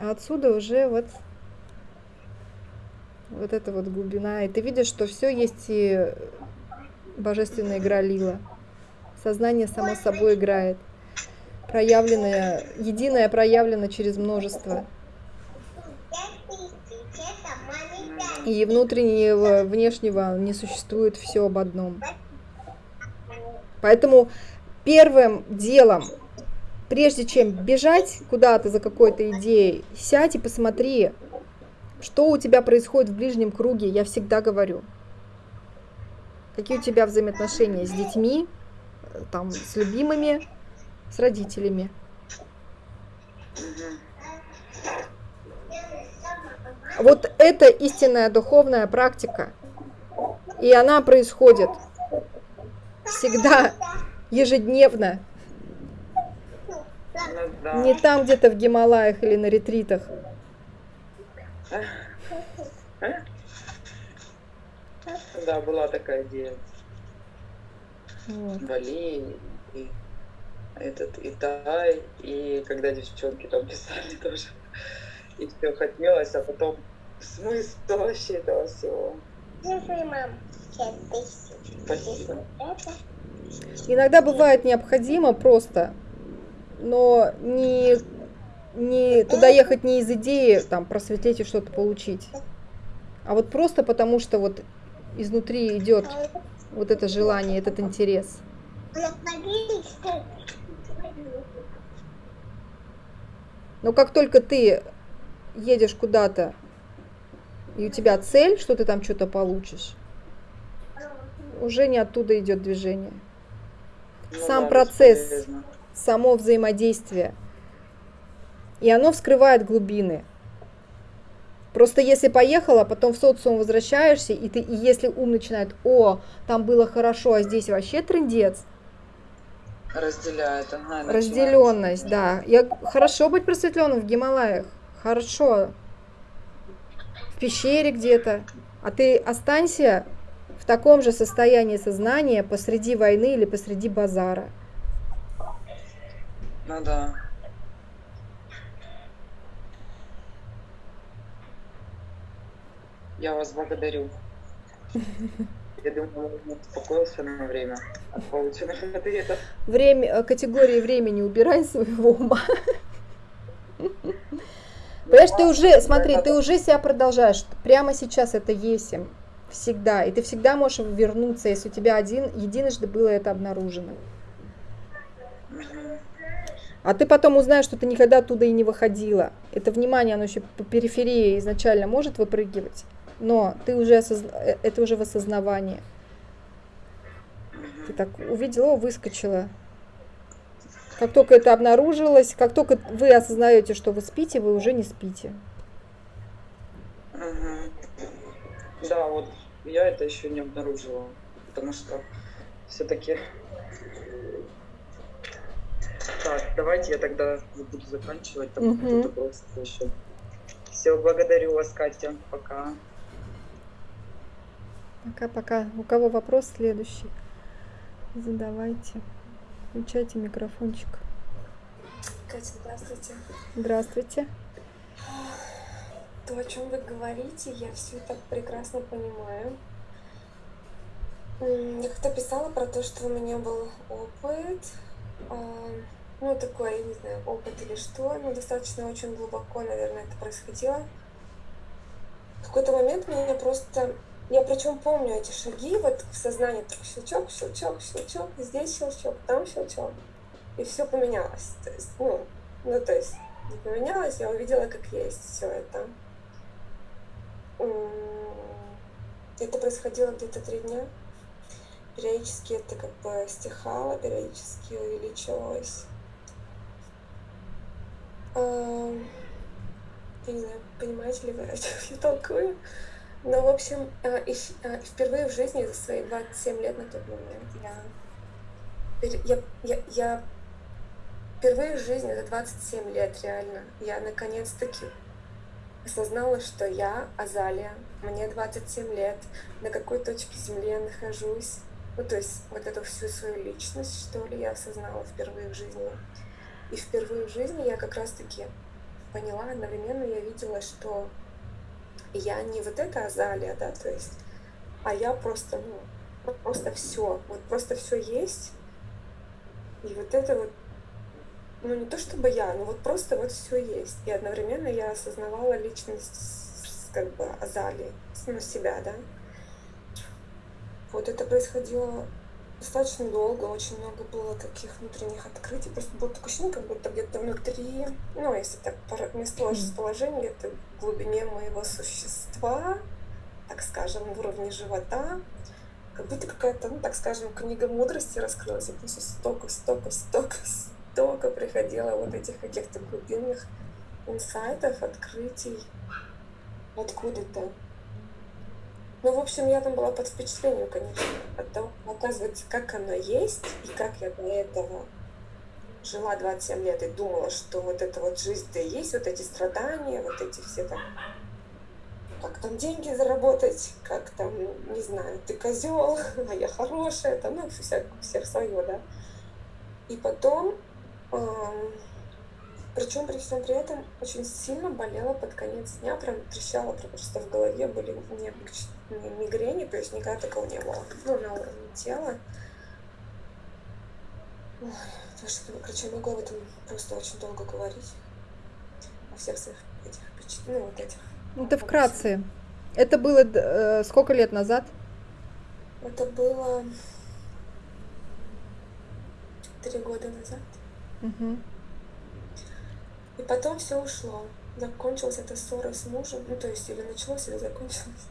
Отсюда уже вот вот эта вот глубина. И ты видишь, что все есть и божественная игра лила. Сознание само собой играет. Проявленное, единое проявлено через множество. И внутреннего, внешнего не существует все об одном. Поэтому первым делом, прежде чем бежать куда-то за какой-то идеей, сядь и посмотри, что у тебя происходит в ближнем круге, я всегда говорю. Какие у тебя взаимоотношения с детьми, там, с любимыми, с родителями. Вот это истинная духовная практика. И она происходит всегда, ежедневно. Ну, Не там где-то в Гималаях или на ретритах. Да, была такая идея. Вот. Бали, и этот, и Тай, и когда девчонки там писали тоже. И все хотелось, а потом смысл вообще этого всего. мам. Спасибо. Иногда бывает необходимо просто, но не, не туда ехать не из идеи там просветлить и что-то получить, а вот просто потому что вот изнутри идет вот это желание, этот интерес. Но как только ты едешь куда-то, и у тебя цель, что ты там что-то получишь, уже не оттуда идет движение. Ну, Сам да, процесс, само взаимодействие. И оно вскрывает глубины. Просто если поехала, потом в социум возвращаешься, и, ты, и если ум начинает, о, там было хорошо, а здесь вообще трендец. Разделяет, ага. Разделенность, да. Я, хорошо быть просветленным в Гималаях. Хорошо. В пещере где-то. А ты останься в таком же состоянии сознания посреди войны или посреди базара. Ну да. Я вас благодарю. Я думаю, он успокоился на время от полученных ответов. Время, э, категории времени убирай своего ума. Понимаешь, ты уже, смотри, ты уже себя продолжаешь. Прямо сейчас это есим всегда. И ты всегда можешь вернуться, если у тебя один, единожды было это обнаружено. А ты потом узнаешь, что ты никогда оттуда и не выходила. Это внимание, оно еще по периферии изначально может выпрыгивать, но ты уже осозна... Э, это уже в осознавании. Ты так увидела, выскочила. Как только это обнаружилось, как только вы осознаете, что вы спите, вы уже не спите. Да, вот я это еще не обнаружила, потому что все-таки... Так, давайте я тогда буду заканчивать, там кто-то просит еще. Все, благодарю вас, Катя, пока. Пока-пока. У кого вопрос следующий? Задавайте. Включайте микрофончик. Катя, здравствуйте. Здравствуйте. То, о чем вы говорите, я все это прекрасно понимаю. Я как-то писала про то, что у меня был опыт, а, ну такой, я не знаю, опыт или что, но достаточно очень глубоко, наверное, это происходило. В какой-то момент меня просто, я причем помню эти шаги, вот в сознании так щелчок, щелчок, щелчок, здесь щелчок, там щелчок, и все поменялось. То есть, ну, ну то есть не поменялось, я увидела, как есть все это. М, Это происходило где-то три дня. Периодически это как бы стихало, периодически увеличивалось. Ам, Я не знаю, понимаете ли вы, о чем я толкую. Но, в общем, э, э, впервые в жизни за свои 27 лет на тот момент я, я, я, я впервые в жизни за 27 лет реально я наконец-таки осознала, что я Азалия, мне 27 лет, на какой точке Земли я нахожусь. Ну, то есть вот эту всю свою личность, что ли, я осознала впервые в жизни. И впервые в жизни я как раз-таки поняла, одновременно я видела, что я не вот эта Азалия, да, то есть, а я просто, ну, просто все, вот просто все есть. И вот это вот, ну не то чтобы я, но вот просто вот все есть. И одновременно я осознавала личность как бы Азалии, ну, себя, да. Вот это происходило достаточно долго, очень много было таких внутренних открытий. Просто было такое ощущение, как будто где-то внутри, ну, если так место расположения, где-то в глубине моего существа, так скажем, в уровне живота, как будто какая-то, ну, так скажем, книга мудрости раскрылась, и просто столько, столько, столько, столько приходило вот этих каких-то глубинных инсайтов, открытий откуда-то. Ну, в общем, я там была под впечатлением, конечно, от того, оказывается, как оно есть, и как я до этого жила 27 лет и думала, что вот эта вот жизнь-то и есть, вот эти страдания, вот эти все там, как там деньги заработать, как там, не знаю, ты козел, а я хорошая, там, ну, вся, всех свое, да. И потом, причем при всем при этом очень сильно болела под конец дня, прям трещала просто в голове, были не, не мигрени, то есть никогда такого не было, ну, на уровне тела. Ой, потому что, короче, я могу об этом просто очень долго говорить. О всех своих этих впечатлениях, ну, вот этих. Это вкратце. Это было э, сколько лет назад? Это было три года назад. Угу. И потом все ушло. Закончилась эта ссора с мужем. Ну, то есть, или началось, или закончилось.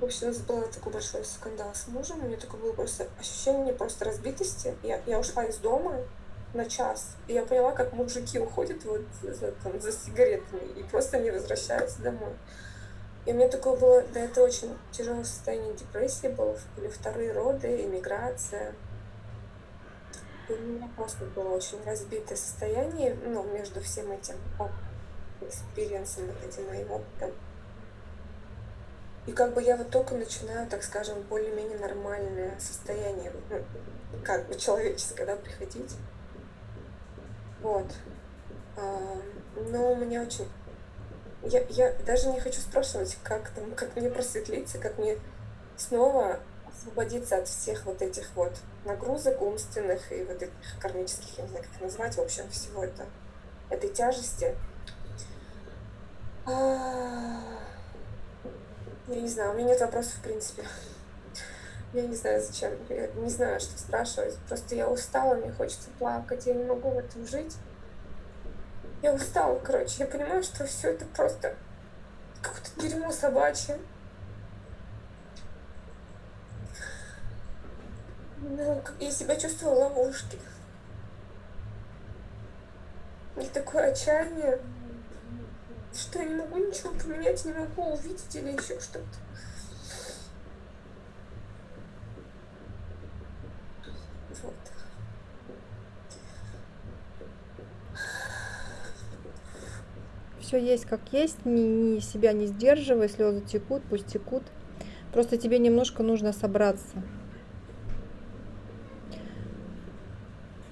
В общем, у нас был такой большой скандал с мужем. У меня такое было просто ощущение просто разбитости. Я, я ушла из дома на час. И я поняла, как мужики уходят вот за, там, за сигаретами и просто не возвращаются домой. И у меня такое было, да, это очень тяжелое состояние депрессии было, были вторые роды, иммиграция. У меня просто было очень разбитое состояние, ну, между всем этим experience ом, вот этим моим опытом. И как бы я вот только начинаю, так скажем, более-менее нормальное состояние, ну, как бы человеческое, да, приходить. Вот. Но у меня очень... Я, я даже не хочу спрашивать, как там, как мне просветлиться, как мне снова освободиться от всех вот этих вот нагрузок умственных и вот этих кармических, я не знаю, как их назвать, в общем, всего это, этой тяжести. Я не знаю, у меня нет вопросов, в принципе. Я не знаю, зачем, я не знаю, что спрашивать. Просто я устала, мне хочется плакать, я не могу в этом жить. Я устала, короче, я понимаю, что все это просто какое-то дерьмо собачье. Да, я себя чувствовала в ловушке. И такое отчаяние, что я не могу ничего поменять, не могу увидеть или еще что-то. Вот. Все есть как есть, ни, ни себя не сдерживай, слезы текут, пусть текут. Просто тебе немножко нужно собраться.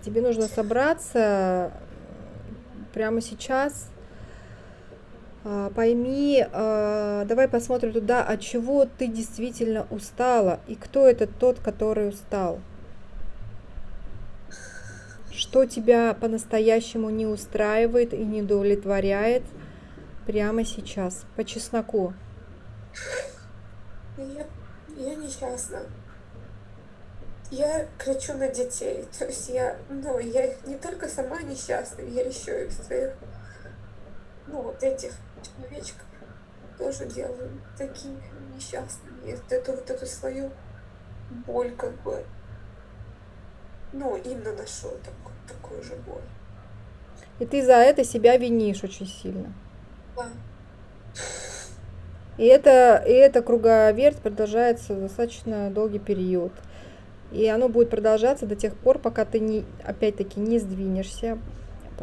Тебе нужно собраться прямо сейчас. А, пойми, а, давай посмотрим туда, от чего ты действительно устала и кто это тот, который устал. Что тебя по-настоящему не устраивает и не удовлетворяет прямо сейчас, по чесноку. Я, я несчастна я кричу на детей. То есть я, ну, я не только сама несчастна, я еще и своих, ну, вот этих человечков тоже делаю такими несчастными. И вот эту вот эту свою боль как бы, ну, им наношу так, такую же боль. И ты за это себя винишь очень сильно. Да. И это, и эта круговерть продолжается достаточно долгий период. И оно будет продолжаться до тех пор, пока ты не, опять-таки не сдвинешься.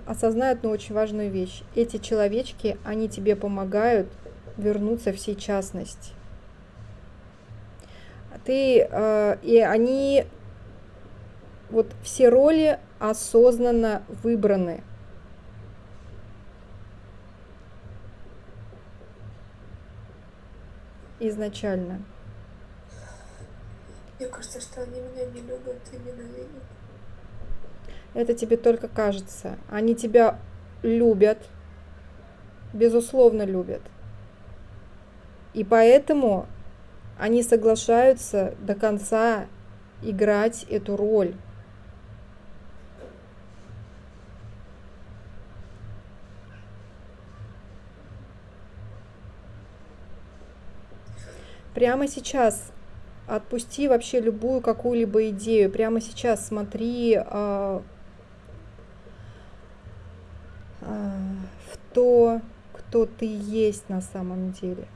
Осознай одну очень важную вещь. Эти человечки, они тебе помогают вернуться в сейчасность. Ты, э, и они, вот все роли осознанно выбраны. Изначально. Мне кажется, что они меня не любят и ненавидят. Это тебе только кажется. Они тебя любят, безусловно любят. И поэтому они соглашаются до конца играть эту роль. Прямо сейчас отпусти вообще любую какую-либо идею. Прямо сейчас смотри а, а, в то, кто ты есть на самом деле.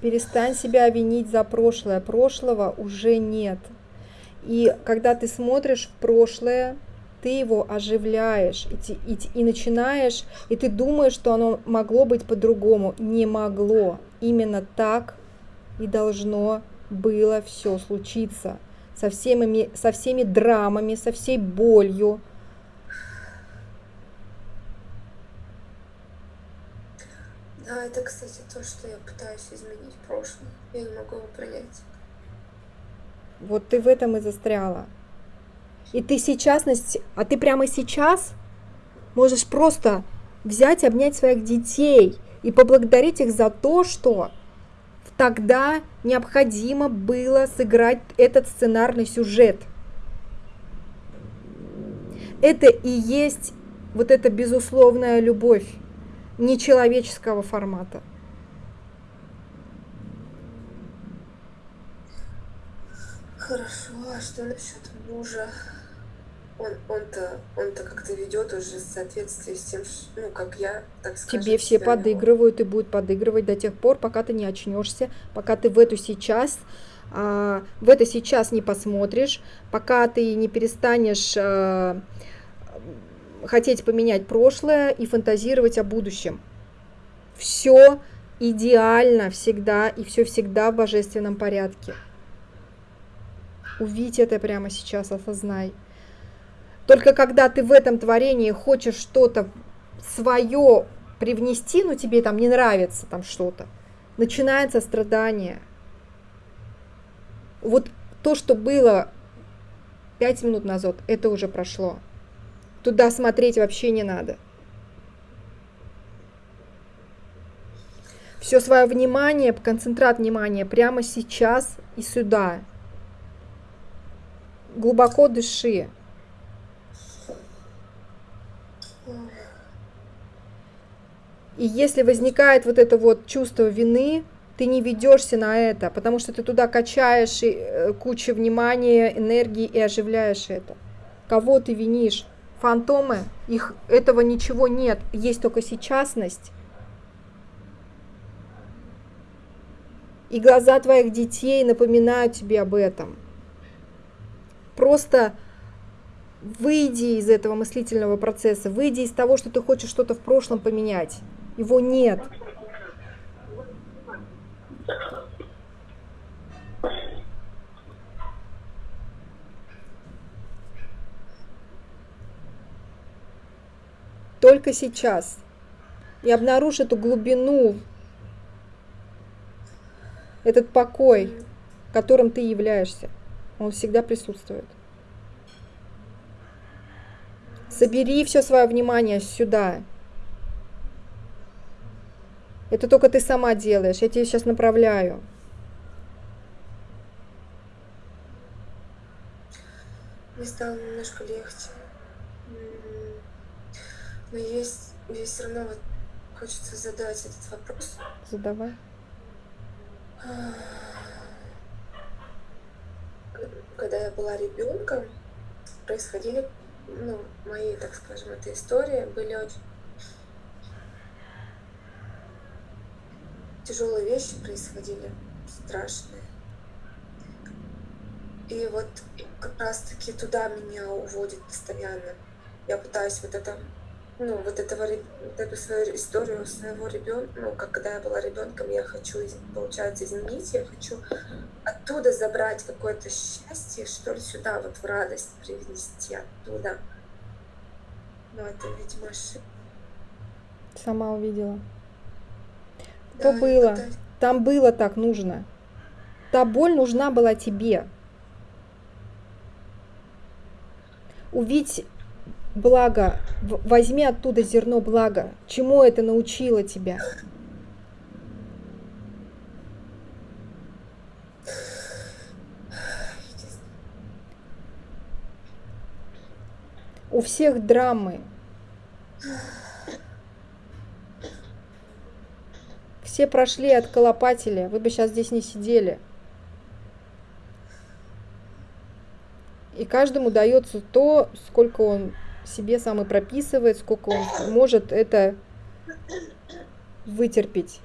Перестань себя винить за прошлое. Прошлого уже нет. И когда ты смотришь в прошлое, ты его оживляешь и, и, и начинаешь, и ты думаешь, что оно могло быть по-другому. Не могло. Именно так и должно было все случиться. Со всеми, со всеми драмами, со всей болью. Да, это, кстати, то, что я пытаюсь изменить в прошлом. Я не могу его принять. Вот ты в этом и застряла. И ты сейчас, а ты прямо сейчас можешь просто взять, обнять своих детей и поблагодарить их за то, что тогда необходимо было сыграть этот сценарный сюжет. Это и есть вот эта безусловная любовь нечеловеческого формата. Хорошо, а что насчет мужа? Он, он-то, он-то как-то ведет уже в соответствии с тем, ну, как я, так скажем. Тебе все подыгрывают и будут подыгрывать до тех пор, пока ты не очнешься, пока ты в эту сейчас, а, в это сейчас не посмотришь, пока ты не перестанешь а, хотеть поменять прошлое и фантазировать о будущем. Все идеально всегда и все всегда в божественном порядке. Увидь это прямо сейчас, осознай. Только когда ты в этом творении хочешь что-то свое привнести, ну тебе там не нравится там что-то, начинается страдание. Вот то, что было пять минут назад, это уже прошло. Туда смотреть вообще не надо. Все свое внимание, концентрат внимания прямо сейчас и сюда глубоко дыши. И если возникает вот это вот чувство вины, ты не ведешься на это, потому что ты туда качаешь э, кучу внимания, энергии и оживляешь это. Кого ты винишь? Фантомы? Их этого ничего нет, есть только сейчасность. И глаза твоих детей напоминают тебе об этом. Просто выйди из этого мыслительного процесса, выйди из того, что ты хочешь что-то в прошлом поменять. Его нет. Только сейчас. И обнаружь эту глубину, этот покой, которым ты являешься. Он всегда присутствует. Собери все свое внимание сюда. Это только ты сама делаешь. Я тебе сейчас направляю. Мне стало немножко легче. Но есть, есть все равно вот хочется задать этот вопрос. Задавай. Когда я была ребенком, происходили, ну, мои, так скажем, это истории были очень тяжелые вещи происходили, страшные. И вот как раз-таки туда меня уводит постоянно. Я пытаюсь вот это ну, вот этого, вот эту свою историю своего ребенка, ну, как когда я была ребенком, я хочу, получается, изменить, я хочу оттуда забрать какое-то счастье, что ли, сюда, вот в радость привнести оттуда. Но это, видимо, ошибка. Сама увидела. То да, было. Это... Там было так нужно. Та боль нужна была тебе. Увидеть благо, возьми оттуда зерно блага. Чему это научило тебя? У всех драмы. Все прошли от колопателя. Вы бы сейчас здесь не сидели. И каждому дается то, сколько он себе сам и прописывает, сколько он может это вытерпеть.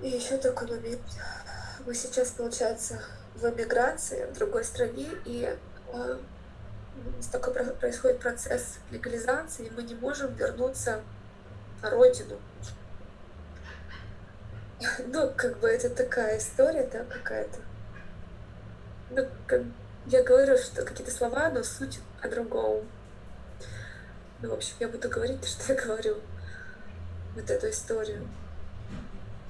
И еще такой момент. Мы сейчас, получается, в эмиграции в другой стране, и э, такой происходит процесс легализации, и мы не можем вернуться на родину. Ну, как бы это такая история, да, какая-то. Ну, как я говорю, что какие-то слова, но суть о другом. Ну, в общем, я буду говорить то, что я говорю. Вот эту историю.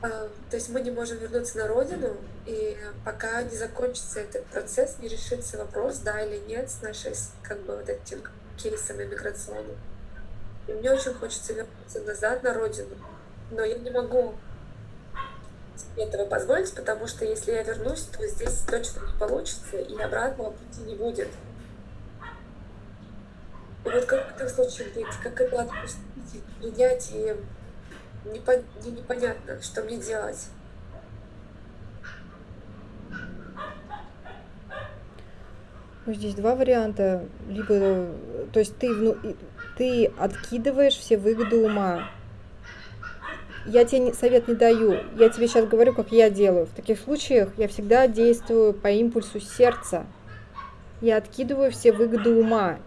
А, то есть мы не можем вернуться на родину, и пока не закончится этот процесс, не решится вопрос, да или нет, с нашей, как бы, вот этим кейсом иммиграционным. И мне очень хочется вернуться назад на родину, но я не могу этого позволить, потому что если я вернусь, то здесь точно не получится, и обратного пути не будет. И вот как в этом случае быть, как это отпустить, принять, и непон... непонятно, что мне делать. Ну, здесь два варианта. Либо, то есть ты, ну, ты откидываешь все выгоды ума, я тебе совет не даю, я тебе сейчас говорю, как я делаю. В таких случаях я всегда действую по импульсу сердца. Я откидываю все выгоды ума.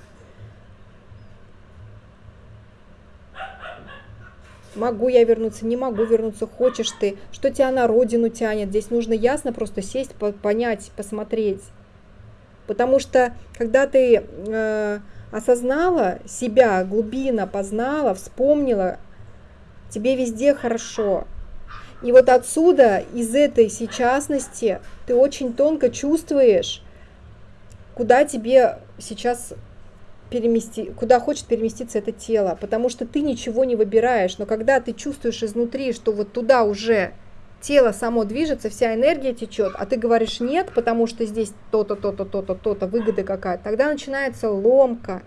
Могу я вернуться, не могу вернуться, хочешь ты, что тебя на родину тянет. Здесь нужно ясно просто сесть, понять, посмотреть. Потому что когда ты э, осознала себя, глубина познала, вспомнила, тебе везде хорошо. И вот отсюда, из этой сейчасности, ты очень тонко чувствуешь, куда тебе сейчас перемести, куда хочет переместиться это тело, потому что ты ничего не выбираешь, но когда ты чувствуешь изнутри, что вот туда уже тело само движется, вся энергия течет, а ты говоришь нет, потому что здесь то-то, то-то, то-то, то-то, выгода какая-то, тогда начинается ломка.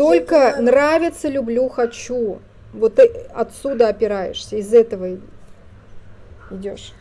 Только нравится, люблю, хочу. Вот отсюда опираешься, из этого идешь.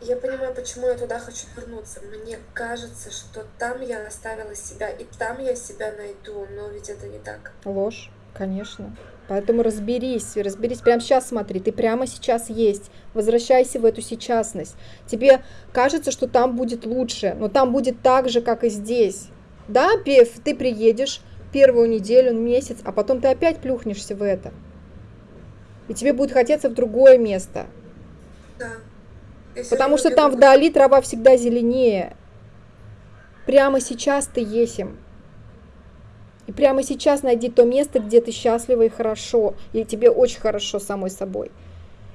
я понимаю, почему я туда хочу вернуться. Мне кажется, что там я оставила себя, и там я себя найду, но ведь это не так. Ложь, конечно. Поэтому разберись, разберись. Прямо сейчас смотри, ты прямо сейчас есть. Возвращайся в эту сейчасность. Тебе кажется, что там будет лучше, но там будет так же, как и здесь. Да, ты приедешь первую неделю, месяц, а потом ты опять плюхнешься в это. И тебе будет хотеться в другое место. Да. Если Потому что там вдали трава всегда зеленее. Прямо сейчас ты есим. И прямо сейчас найди то место, где ты счастлива и хорошо, и тебе очень хорошо самой собой.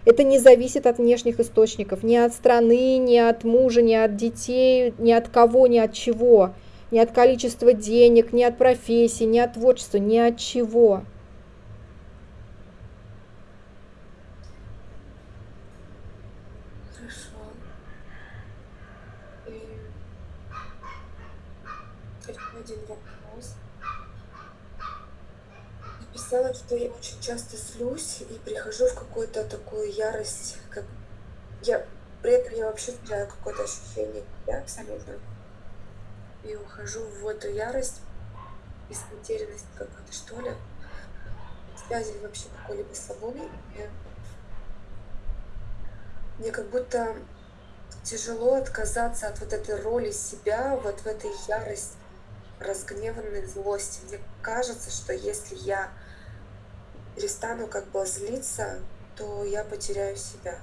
Это не зависит от внешних источников, ни от страны, ни от мужа, ни от детей, ни от кого, ни от чего, ни от количества денег, ни от профессии, ни от творчества, ни от чего. Написала, что я очень часто злюсь и прихожу в какую-то такую ярость, как я при этом я вообще теряю какое-то ощущение себя абсолютно. И ухожу в эту ярость, из потерянности какой-то, что ли, связи вообще какой-либо с собой. И мне как будто тяжело отказаться от вот этой роли себя, вот в этой ярость, разгневанной злости. Мне кажется, что если я перестану как бы злиться, то я потеряю себя.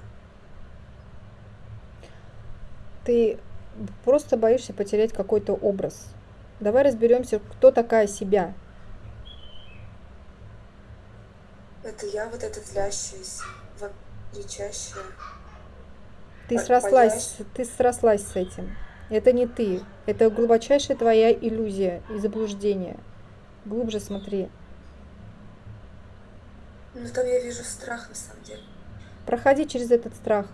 Ты просто боишься потерять какой-то образ. Давай разберемся, кто такая себя. Это я вот эта злящаяся, кричащая. Ты По- срослась, ты срослась с этим. Это не ты. Это глубочайшая твоя иллюзия и заблуждение. Глубже смотри. Ну там я вижу страх на самом деле. Проходи через этот страх.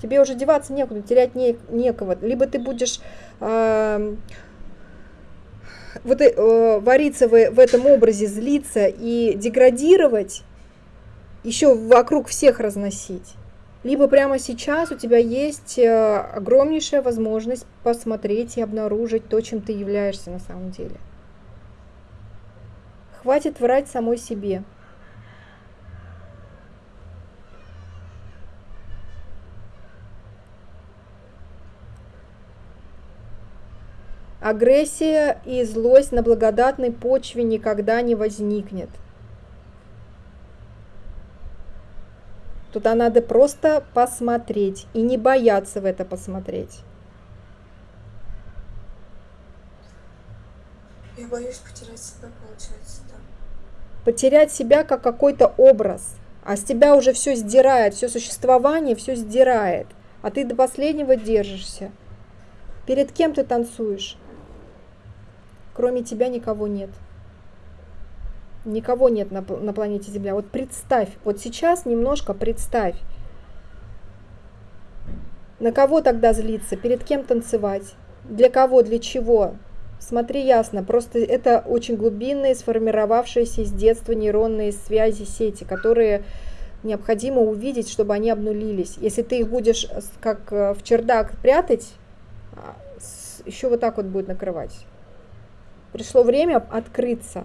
Тебе уже деваться некуда, терять не, некого. Либо ты будешь э, вот, э, вариться в, в этом образе, злиться и деградировать, еще вокруг всех разносить. Либо прямо сейчас у тебя есть э, огромнейшая возможность посмотреть и обнаружить то, чем ты являешься на самом деле. Хватит врать самой себе. Агрессия и злость на благодатной почве никогда не возникнет. Туда надо просто посмотреть и не бояться в это посмотреть. Я боюсь потерять себя, получается, да. Потерять себя как какой-то образ, а с тебя уже все сдирает, все существование все сдирает, а ты до последнего держишься. Перед кем ты танцуешь? Кроме тебя никого нет. Никого нет на, на планете Земля. Вот представь, вот сейчас немножко представь, на кого тогда злиться, перед кем танцевать, для кого, для чего. Смотри ясно, просто это очень глубинные, сформировавшиеся с детства нейронные связи, сети, которые необходимо увидеть, чтобы они обнулились. Если ты их будешь как э, в чердак прятать, а, еще вот так вот будет накрывать. Пришло время открыться.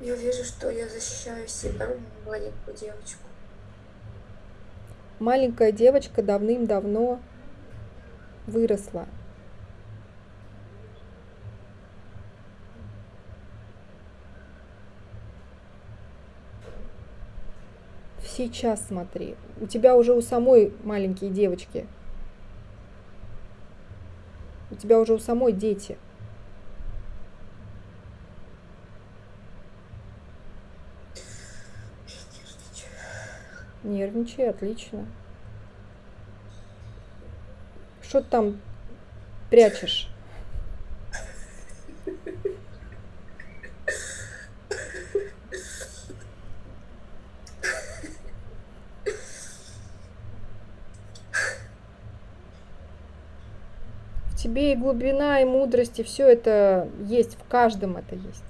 Я вижу, что я защищаю себя, маленькую девочку. Маленькая девочка давным-давно выросла. Сейчас смотри. У тебя уже у самой маленькие девочки. У тебя уже у самой дети. Нервничай, отлично. Что ты там прячешь? В тебе и глубина, и мудрость, и все это есть, в каждом это есть.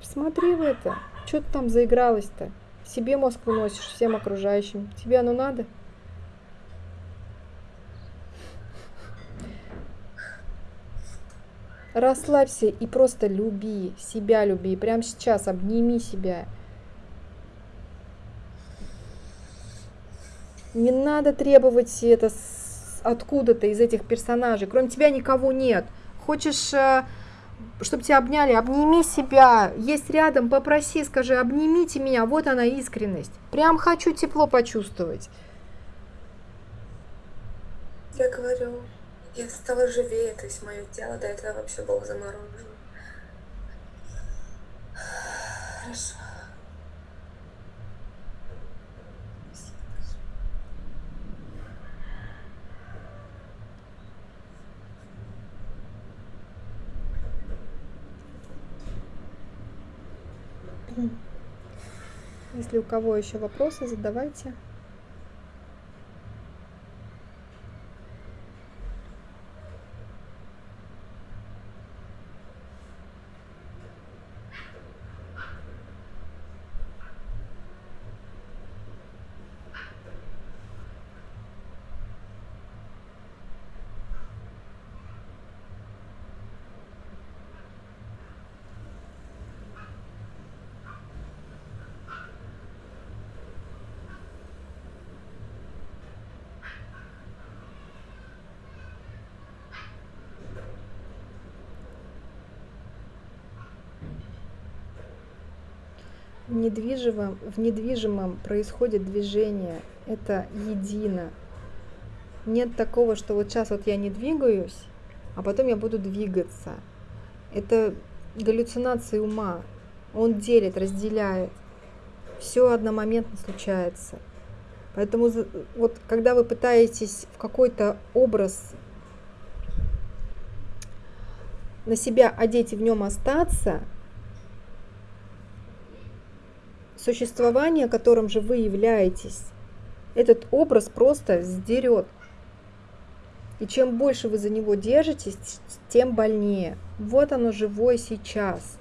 Посмотри в это. Что ты там заигралась-то? Себе мозг выносишь, всем окружающим. Тебе оно надо? Расслабься и просто люби, себя люби. Прямо сейчас обними себя. Не надо требовать это откуда-то из этих персонажей. Кроме тебя никого нет. Хочешь, э, чтобы тебя обняли, обними себя. Есть рядом, попроси, скажи, обнимите меня. Вот она искренность. Прям хочу тепло почувствовать. Я говорю, я стала живее, то есть мое тело до этого вообще было заморожено. Хорошо. Если у кого еще вопросы, задавайте. Недвижимом, в недвижимом происходит движение, это едино. Нет такого, что вот сейчас вот я не двигаюсь, а потом я буду двигаться. Это галлюцинации ума. Он делит, разделяет. Все одномоментно случается. Поэтому вот когда вы пытаетесь в какой-то образ на себя одеть и в нем остаться, существование, которым же вы являетесь, этот образ просто сдерет. И чем больше вы за него держитесь, тем больнее. Вот оно живое сейчас.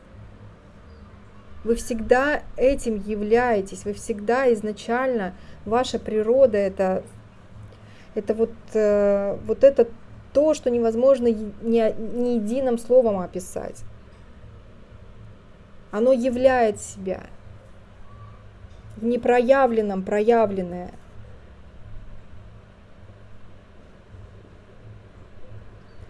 Вы всегда этим являетесь, вы всегда изначально, ваша природа это, это вот, э, вот это то, что невозможно ни, ни единым словом описать. Оно являет себя в непроявленном проявленное.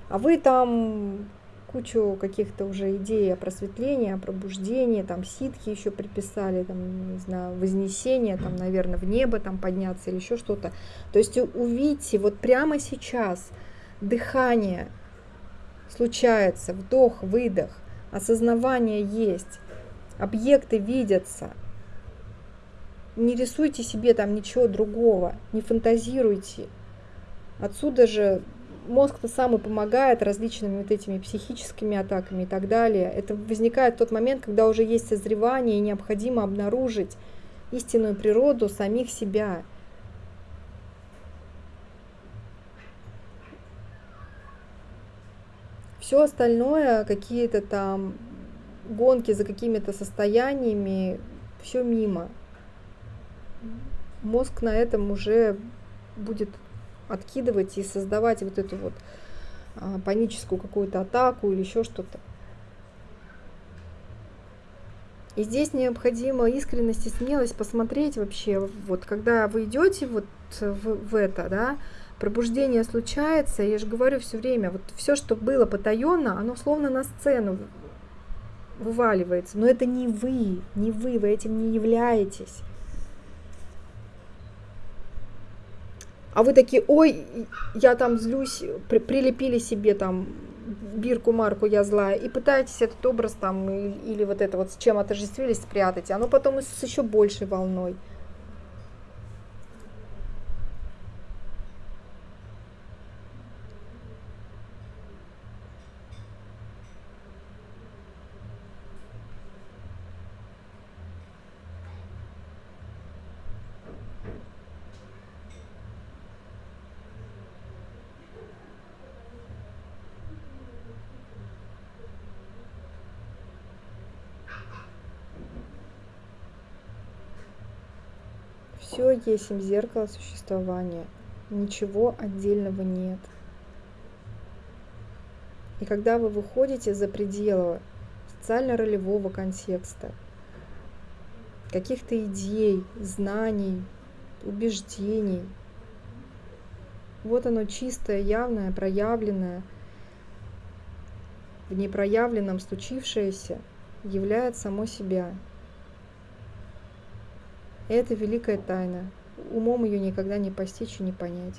А вы там кучу каких-то уже идей о просветлении, о пробуждении, там ситхи еще приписали, там, не знаю, вознесение, там, наверное, в небо там подняться или еще что-то. То есть увидите, вот прямо сейчас дыхание случается, вдох, выдох, осознавание есть, объекты видятся – не рисуйте себе там ничего другого, не фантазируйте. Отсюда же мозг-то сам и помогает различными вот этими психическими атаками и так далее. Это возникает в тот момент, когда уже есть созревание и необходимо обнаружить истинную природу самих себя. Все остальное, какие-то там гонки за какими-то состояниями, все мимо мозг на этом уже будет откидывать и создавать вот эту вот а, паническую какую-то атаку или еще что-то. И здесь необходима искренность и смелость посмотреть вообще, вот когда вы идете вот в, в это, да, пробуждение случается, я же говорю все время, вот все, что было потаенно, оно словно на сцену вываливается, но это не вы, не вы, вы этим не являетесь. А вы такие, ой, я там злюсь, при, прилепили себе там бирку, марку, я злая, и пытаетесь этот образ там или, или вот это вот с чем отождествились спрятать, оно потом с еще большей волной. Все есть зеркало существования. Ничего отдельного нет. И когда вы выходите за пределы социально-ролевого контекста, каких-то идей, знаний, убеждений, вот оно чистое, явное, проявленное, в непроявленном случившееся являет само себя. Это великая тайна. Умом ее никогда не постичь и не понять.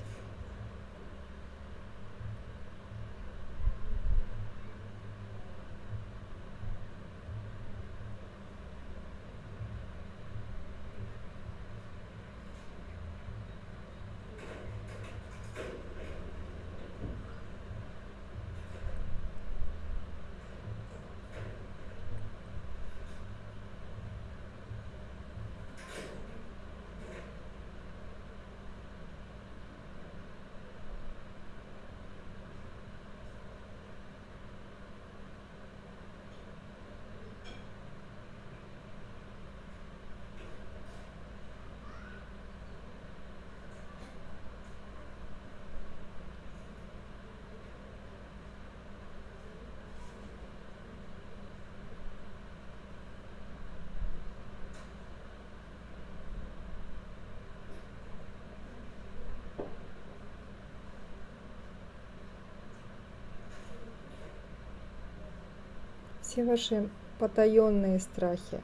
Все ваши потаенные страхи,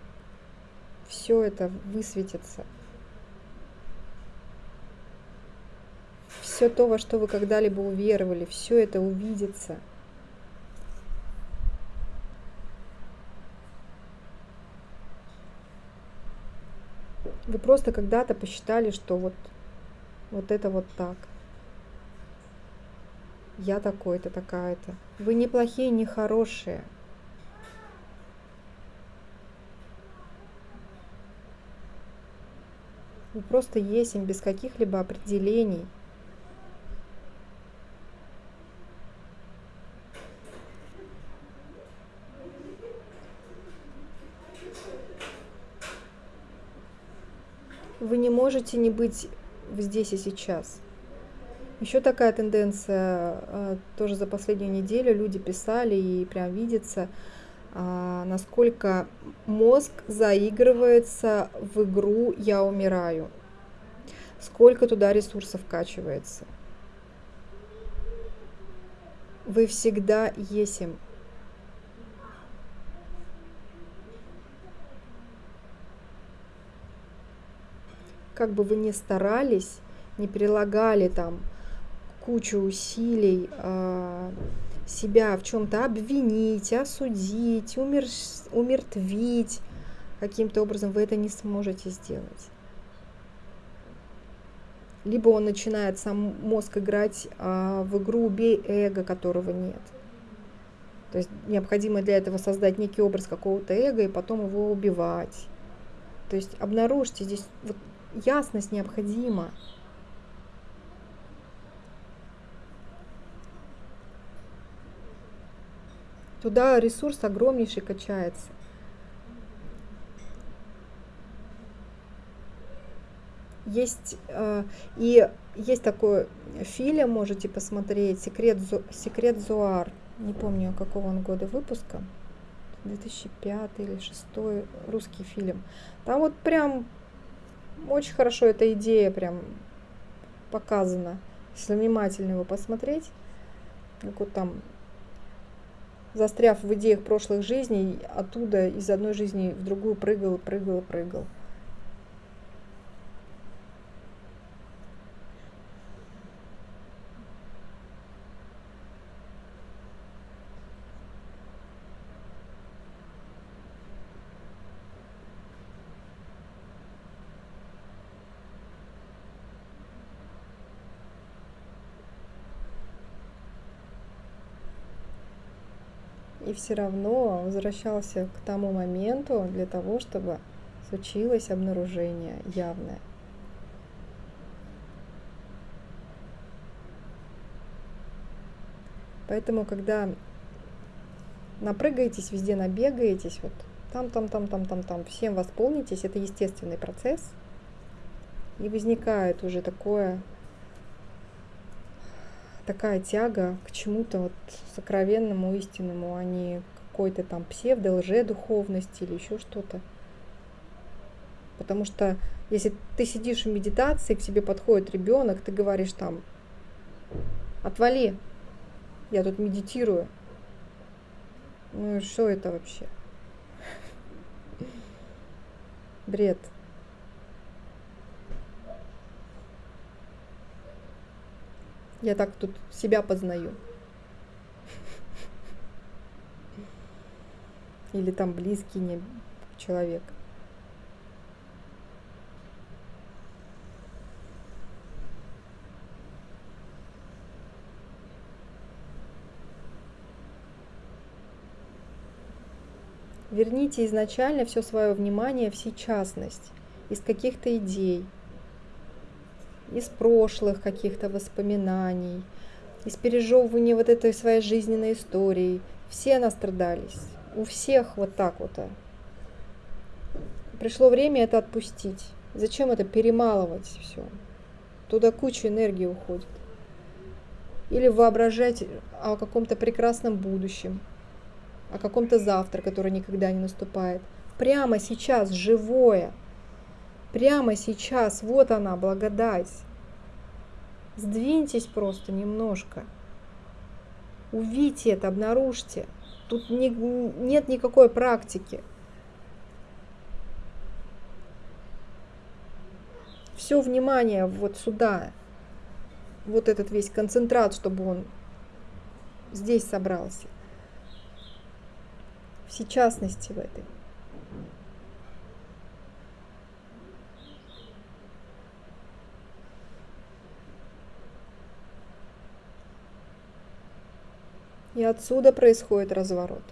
все это высветится. Все то, во что вы когда-либо уверовали, все это увидится. Вы просто когда-то посчитали, что вот, вот это вот так. Я такой-то, такая-то. Вы не плохие, не хорошие. Просто есть им без каких-либо определений. Вы не можете не быть здесь и сейчас. Еще такая тенденция, э, тоже за последнюю неделю люди писали и прям видится, насколько мозг заигрывается в игру «я умираю», сколько туда ресурсов вкачивается. Вы всегда есим. Как бы вы ни старались, не прилагали там кучу усилий, а, себя в чем-то обвинить, осудить, умер... умертвить каким-то образом, вы это не сможете сделать. Либо он начинает сам мозг играть а, в игру «убей эго», которого нет. То есть необходимо для этого создать некий образ какого-то эго и потом его убивать. То есть обнаружьте здесь вот ясность необходима. Туда ресурс огромнейший качается. Есть э, и есть такой фильм, можете посмотреть, секрет, секрет Зуар. Не помню, какого он года выпуска. 2005 или 2006 русский фильм. Там вот прям очень хорошо эта идея прям показана. Если внимательно его посмотреть, как вот там застряв в идеях прошлых жизней, оттуда из одной жизни в другую прыгал, прыгал, прыгал. Все равно возвращался к тому моменту для того, чтобы случилось обнаружение явное. Поэтому, когда напрыгаетесь, везде набегаетесь, вот там, там, там, там, там, там, всем восполнитесь, это естественный процесс. И возникает уже такое, такая тяга к чему-то вот сокровенному, истинному, а не какой-то там псевдо, лже-духовности или еще что-то. Потому что если ты сидишь в медитации, к тебе подходит ребенок, ты говоришь там, отвали, я тут медитирую. Ну и что это вообще? Бред. Я так тут себя познаю. Или там близкий не человек. Верните изначально все свое внимание в сейчасность, из каких-то идей, из прошлых каких-то воспоминаний, из пережевывания вот этой своей жизненной истории. Все настрадались. У всех вот так вот. А. Пришло время это отпустить. Зачем это перемалывать все? Туда куча энергии уходит. Или воображать о каком-то прекрасном будущем, о каком-то завтра, который никогда не наступает. Прямо сейчас, живое. Прямо сейчас, вот она, благодать. Сдвиньтесь просто немножко. Увидьте это, обнаружьте. Тут не, нет никакой практики. Все внимание вот сюда. Вот этот весь концентрат, чтобы он здесь собрался всечастности в этой. И отсюда происходит разворот.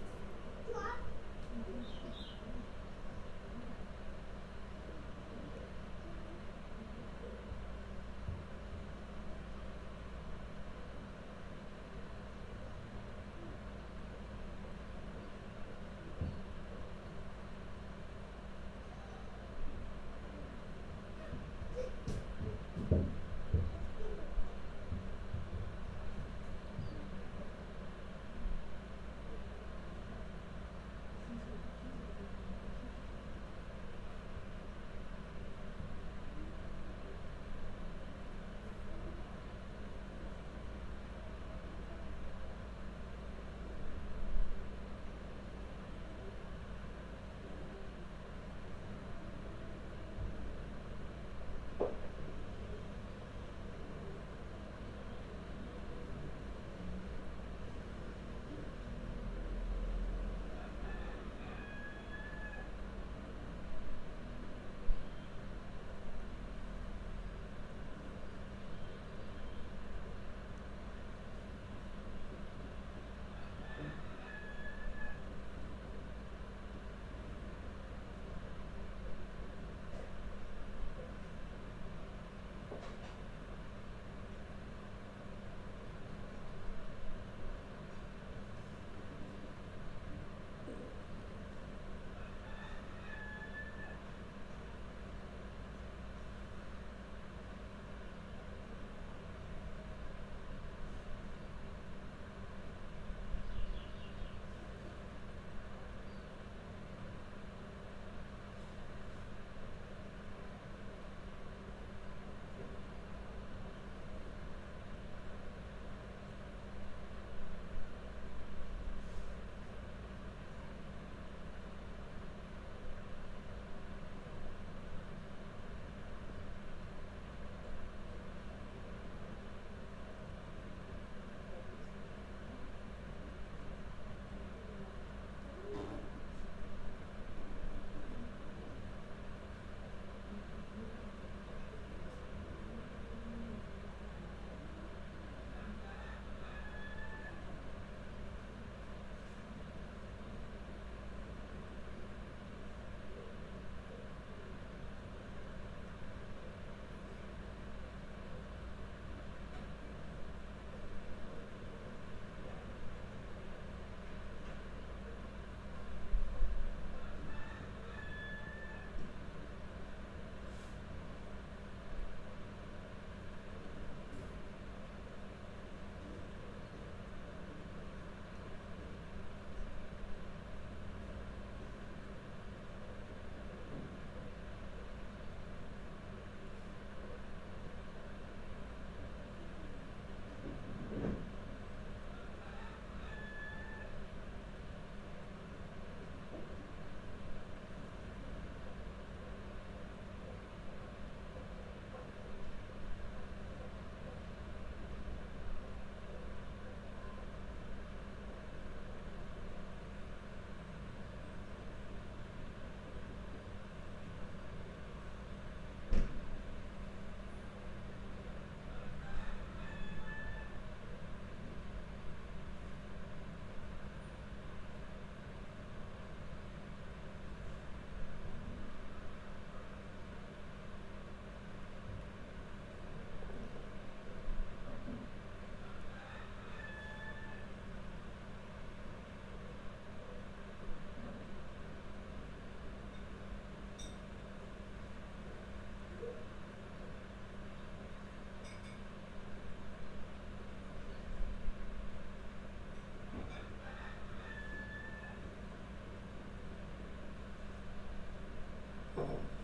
available.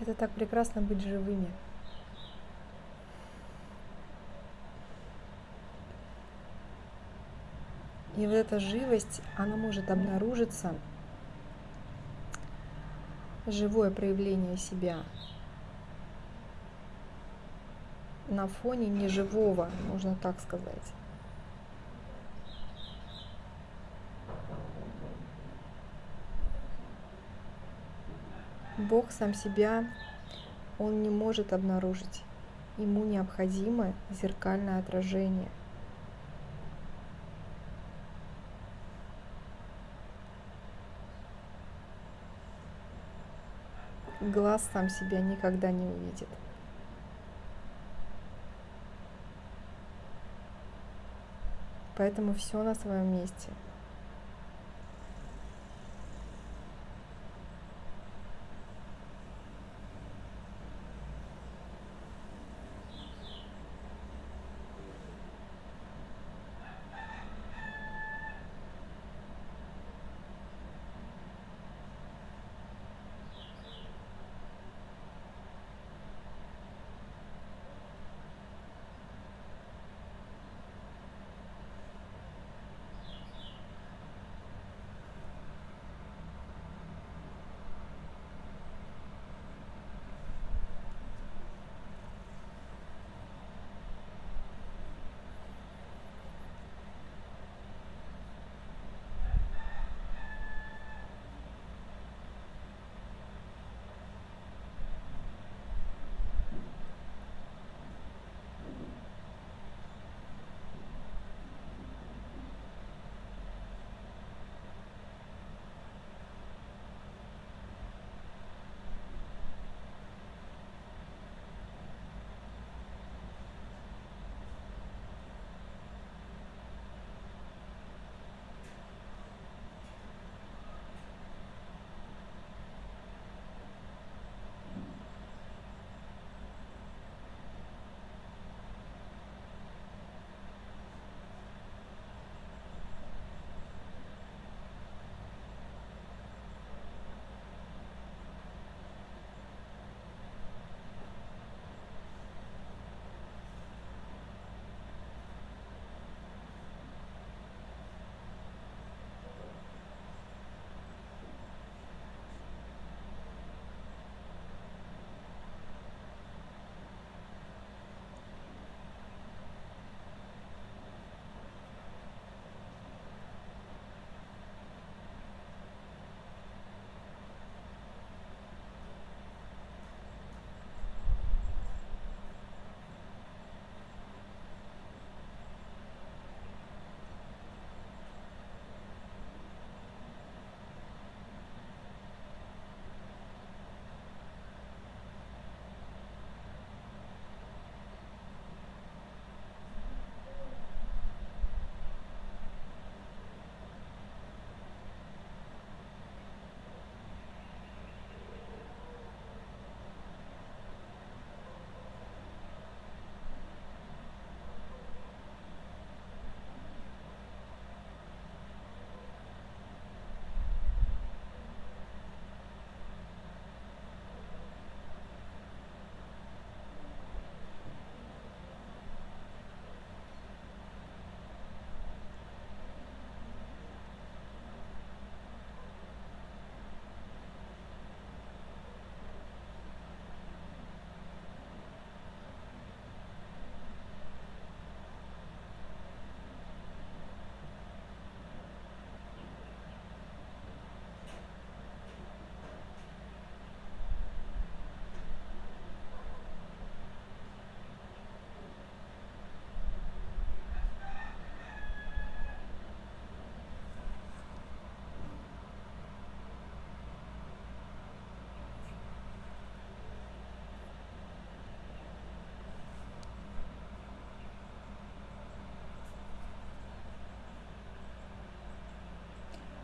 Это так прекрасно быть живыми. И вот эта живость, она может обнаружиться, живое проявление себя на фоне неживого, можно так сказать. Бог сам себя, он не может обнаружить. Ему необходимо зеркальное отражение. Глаз сам себя никогда не увидит. Поэтому все на своем месте –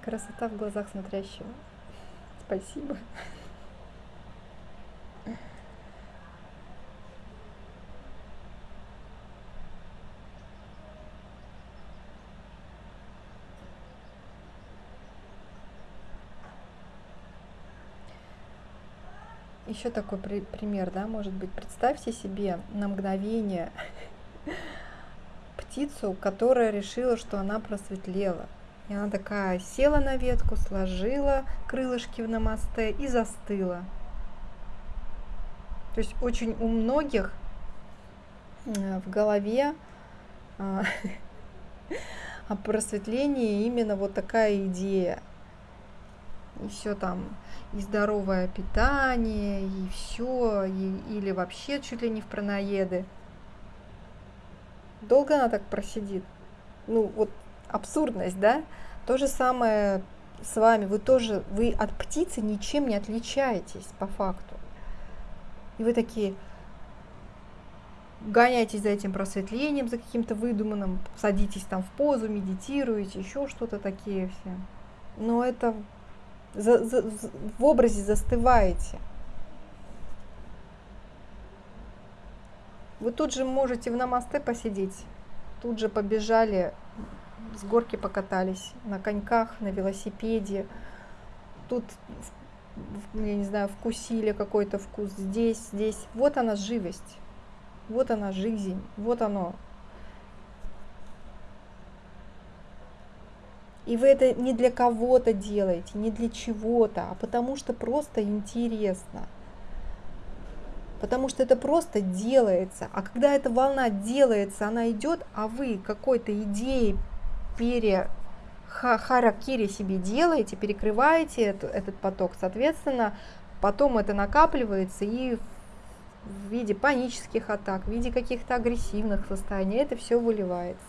Красота в глазах смотрящего. Спасибо. еще такой при- пример, да, может быть, представьте себе на мгновение птицу, которая решила, что она просветлела. И она такая села на ветку, сложила крылышки в намасте и застыла. То есть очень у многих э, в голове а, о просветлении именно вот такая идея. И все там, и здоровое питание, и все, или вообще чуть ли не в праноеды. Долго она так просидит? Ну, вот абсурдность, да? То же самое с вами. Вы тоже, вы от птицы ничем не отличаетесь по факту. И вы такие, гоняетесь за этим просветлением, за каким-то выдуманным, садитесь там в позу, медитируете, еще что-то такие все. Но это за, за, в образе застываете. Вы тут же можете в намасте посидеть, тут же побежали, с горки покатались, на коньках, на велосипеде, тут, я не знаю, вкусили какой-то вкус здесь, здесь. Вот она живость, вот она жизнь, вот оно. И вы это не для кого-то делаете, не для чего-то, а потому что просто интересно – потому что это просто делается. А когда эта волна делается, она идет, а вы какой-то идеей пере харакири себе делаете, перекрываете это, этот поток, соответственно, потом это накапливается и в виде панических атак, в виде каких-то агрессивных состояний, это все выливается.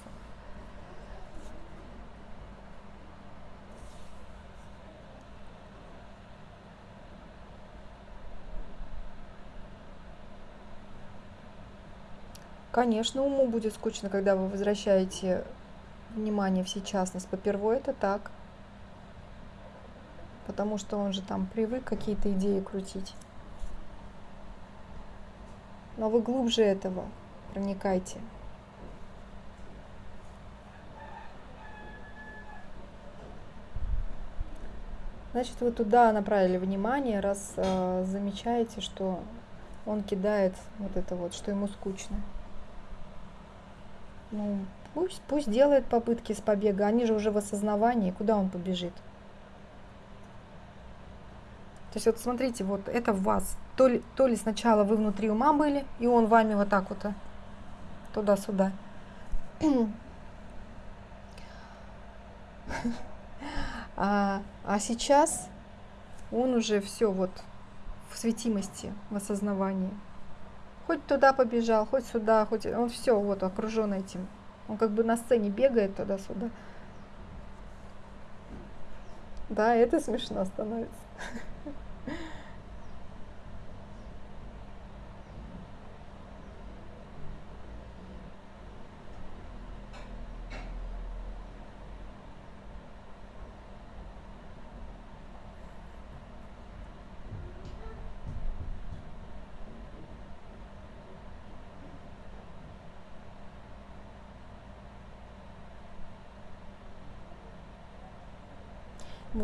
Конечно, уму будет скучно, когда вы возвращаете внимание в сейчасность. Попервой это так. Потому что он же там привык какие-то идеи крутить. Но вы глубже этого проникайте. Значит, вы туда направили внимание, раз э, замечаете, что он кидает вот это вот, что ему скучно. Ну, пусть, пусть делает попытки с побега. Они же уже в осознавании. Куда он побежит? То есть вот смотрите, вот это в вас. То ли, то ли сначала вы внутри ума были, и он вами вот так вот а, туда-сюда. А, а сейчас он уже все вот в светимости, в осознавании. Хоть туда побежал, хоть сюда, хоть он все вот окружен этим. Он как бы на сцене бегает туда-сюда. Да, это смешно становится.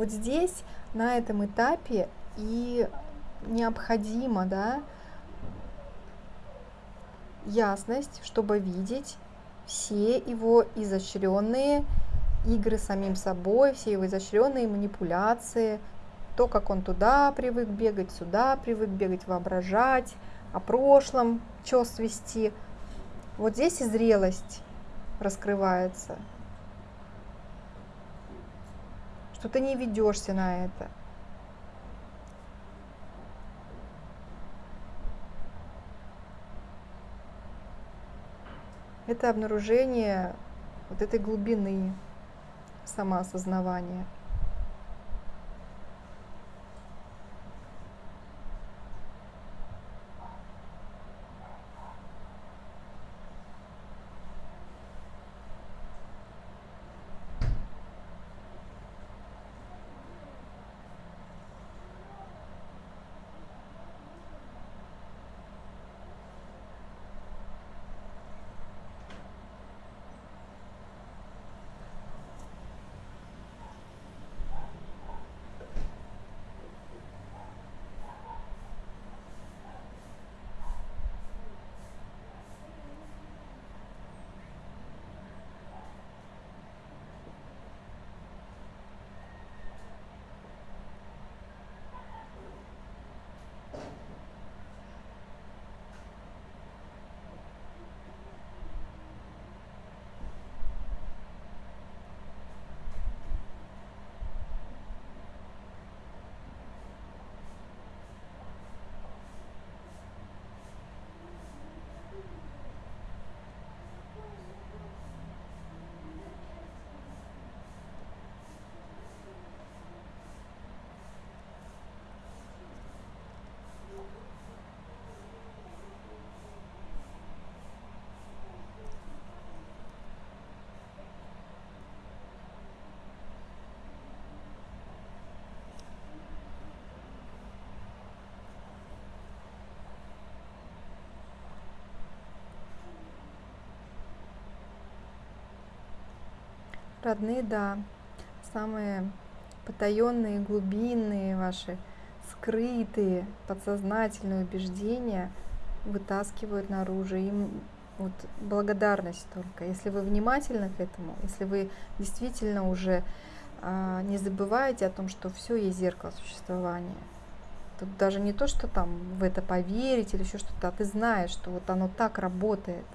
вот здесь, на этом этапе, и необходимо, да, ясность, чтобы видеть все его изощренные игры самим собой, все его изощренные манипуляции, то, как он туда привык бегать, сюда привык бегать, воображать, о прошлом, что свести. Вот здесь и зрелость раскрывается – что ты не ведешься на это. Это обнаружение вот этой глубины самоосознавания. Родные, да. Самые потаенные, глубинные ваши, скрытые, подсознательные убеждения вытаскивают наружу. Им вот благодарность только. Если вы внимательны к этому, если вы действительно уже а, не забываете о том, что все есть зеркало существования. Тут даже не то, что там в это поверить или еще что-то, а ты знаешь, что вот оно так работает.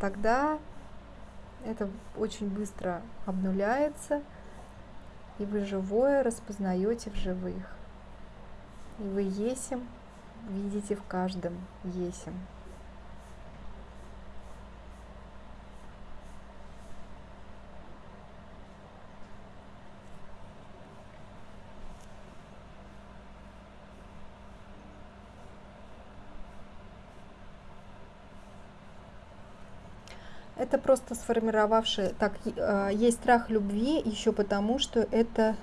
Тогда это очень быстро обнуляется, и вы живое распознаете в живых. И вы есим видите в каждом есим. Это просто сформировавший, так, э, есть страх любви еще потому, что это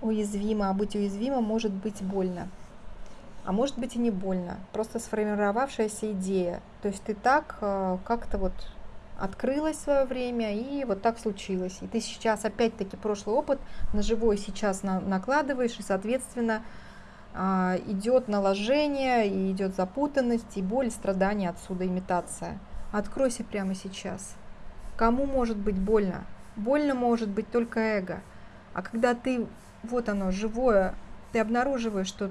уязвимо, а быть уязвимым может быть больно. А может быть и не больно, просто сформировавшаяся идея. То есть ты так э, как-то вот открылась в свое время, и вот так случилось. И ты сейчас опять-таки прошлый опыт на живой сейчас на, накладываешь, и, соответственно, э, идет наложение, и идет запутанность, и боль, страдания отсюда, имитация. Откройся прямо сейчас. Кому может быть больно? Больно может быть только эго. А когда ты, вот оно, живое, ты обнаруживаешь, что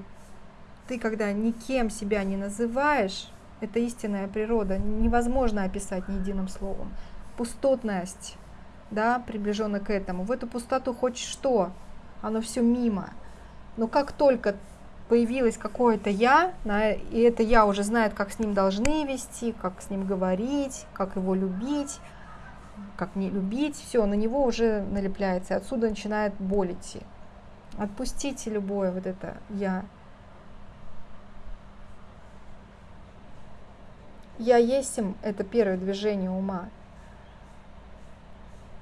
ты, когда никем себя не называешь, это истинная природа, невозможно описать ни единым словом. Пустотность, да, приближенно к этому. В эту пустоту хочешь что? Оно все мимо. Но как только появилось какое-то я, и это я уже знает, как с ним должны вести, как с ним говорить, как его любить, как не любить, все, на него уже налепляется, и отсюда начинает боль идти. Отпустите любое вот это я. Я есть им это первое движение ума.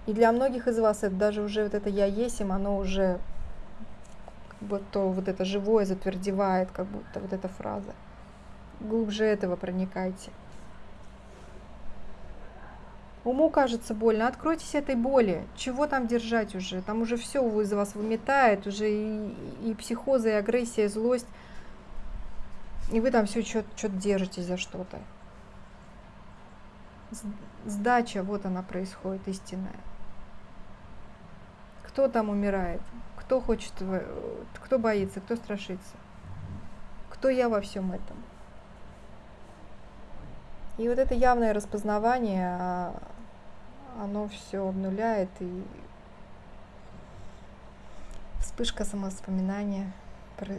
И для многих из вас это даже уже вот это я есть им, оно уже то вот это живое затвердевает, как будто вот эта фраза. Глубже этого проникайте. Уму кажется больно, откройтесь этой боли. Чего там держать уже? Там уже все из вас выметает, уже и, и психоза, и агрессия, и злость. И вы там все что-то держитесь за что-то. Сдача, вот она происходит, истинная. Кто там умирает? Кто хочет, кто боится, кто страшится? Кто я во всем этом? И вот это явное распознавание, а, оно все обнуляет, и вспышка самовоспоминания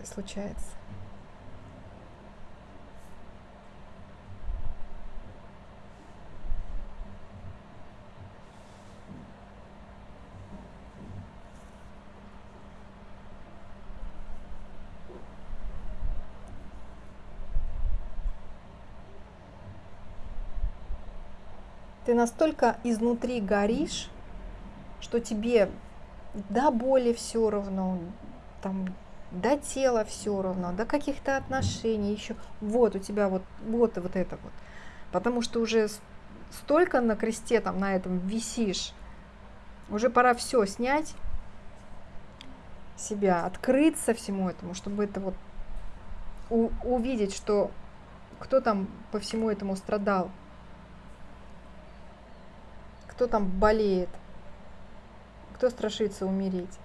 случается. Ты настолько изнутри горишь, что тебе до боли все равно, там, до тела все равно, до каких-то отношений еще. Вот у тебя вот, вот вот это вот. Потому что уже столько на кресте там на этом висишь, уже пора все снять себя, открыться всему этому, чтобы это вот увидеть, что кто там по всему этому страдал кто там болеет, кто страшится умереть.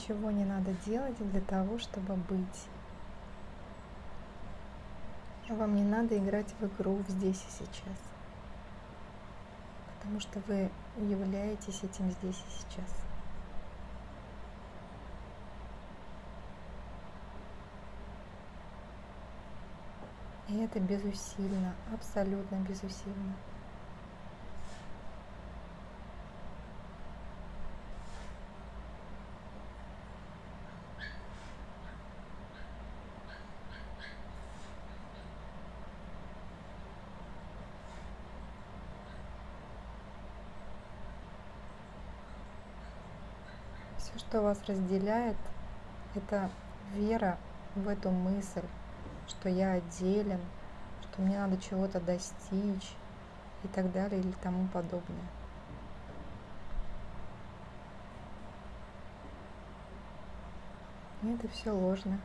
Ничего не надо делать для того, чтобы быть. Вам не надо играть в игру здесь и сейчас. Потому что вы являетесь этим здесь и сейчас. И это безусильно, абсолютно безусильно. Все, что вас разделяет, это вера в эту мысль, что я отделен, что мне надо чего-то достичь и так далее или тому подобное. И это все ложно.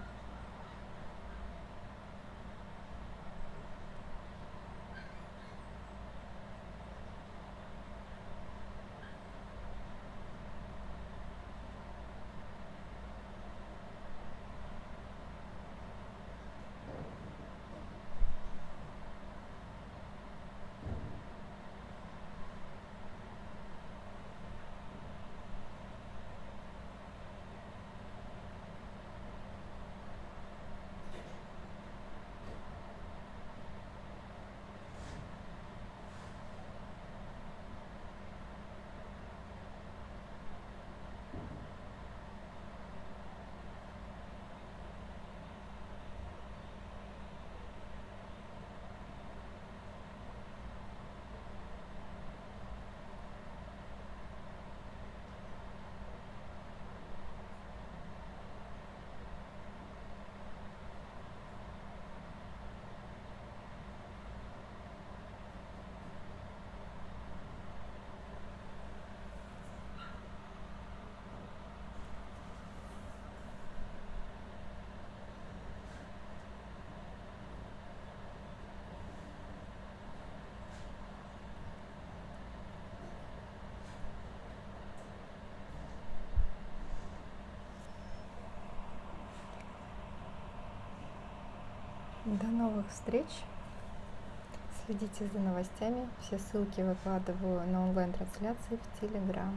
До новых встреч. Следите за новостями. Все ссылки выкладываю на онлайн-трансляции в Телеграм.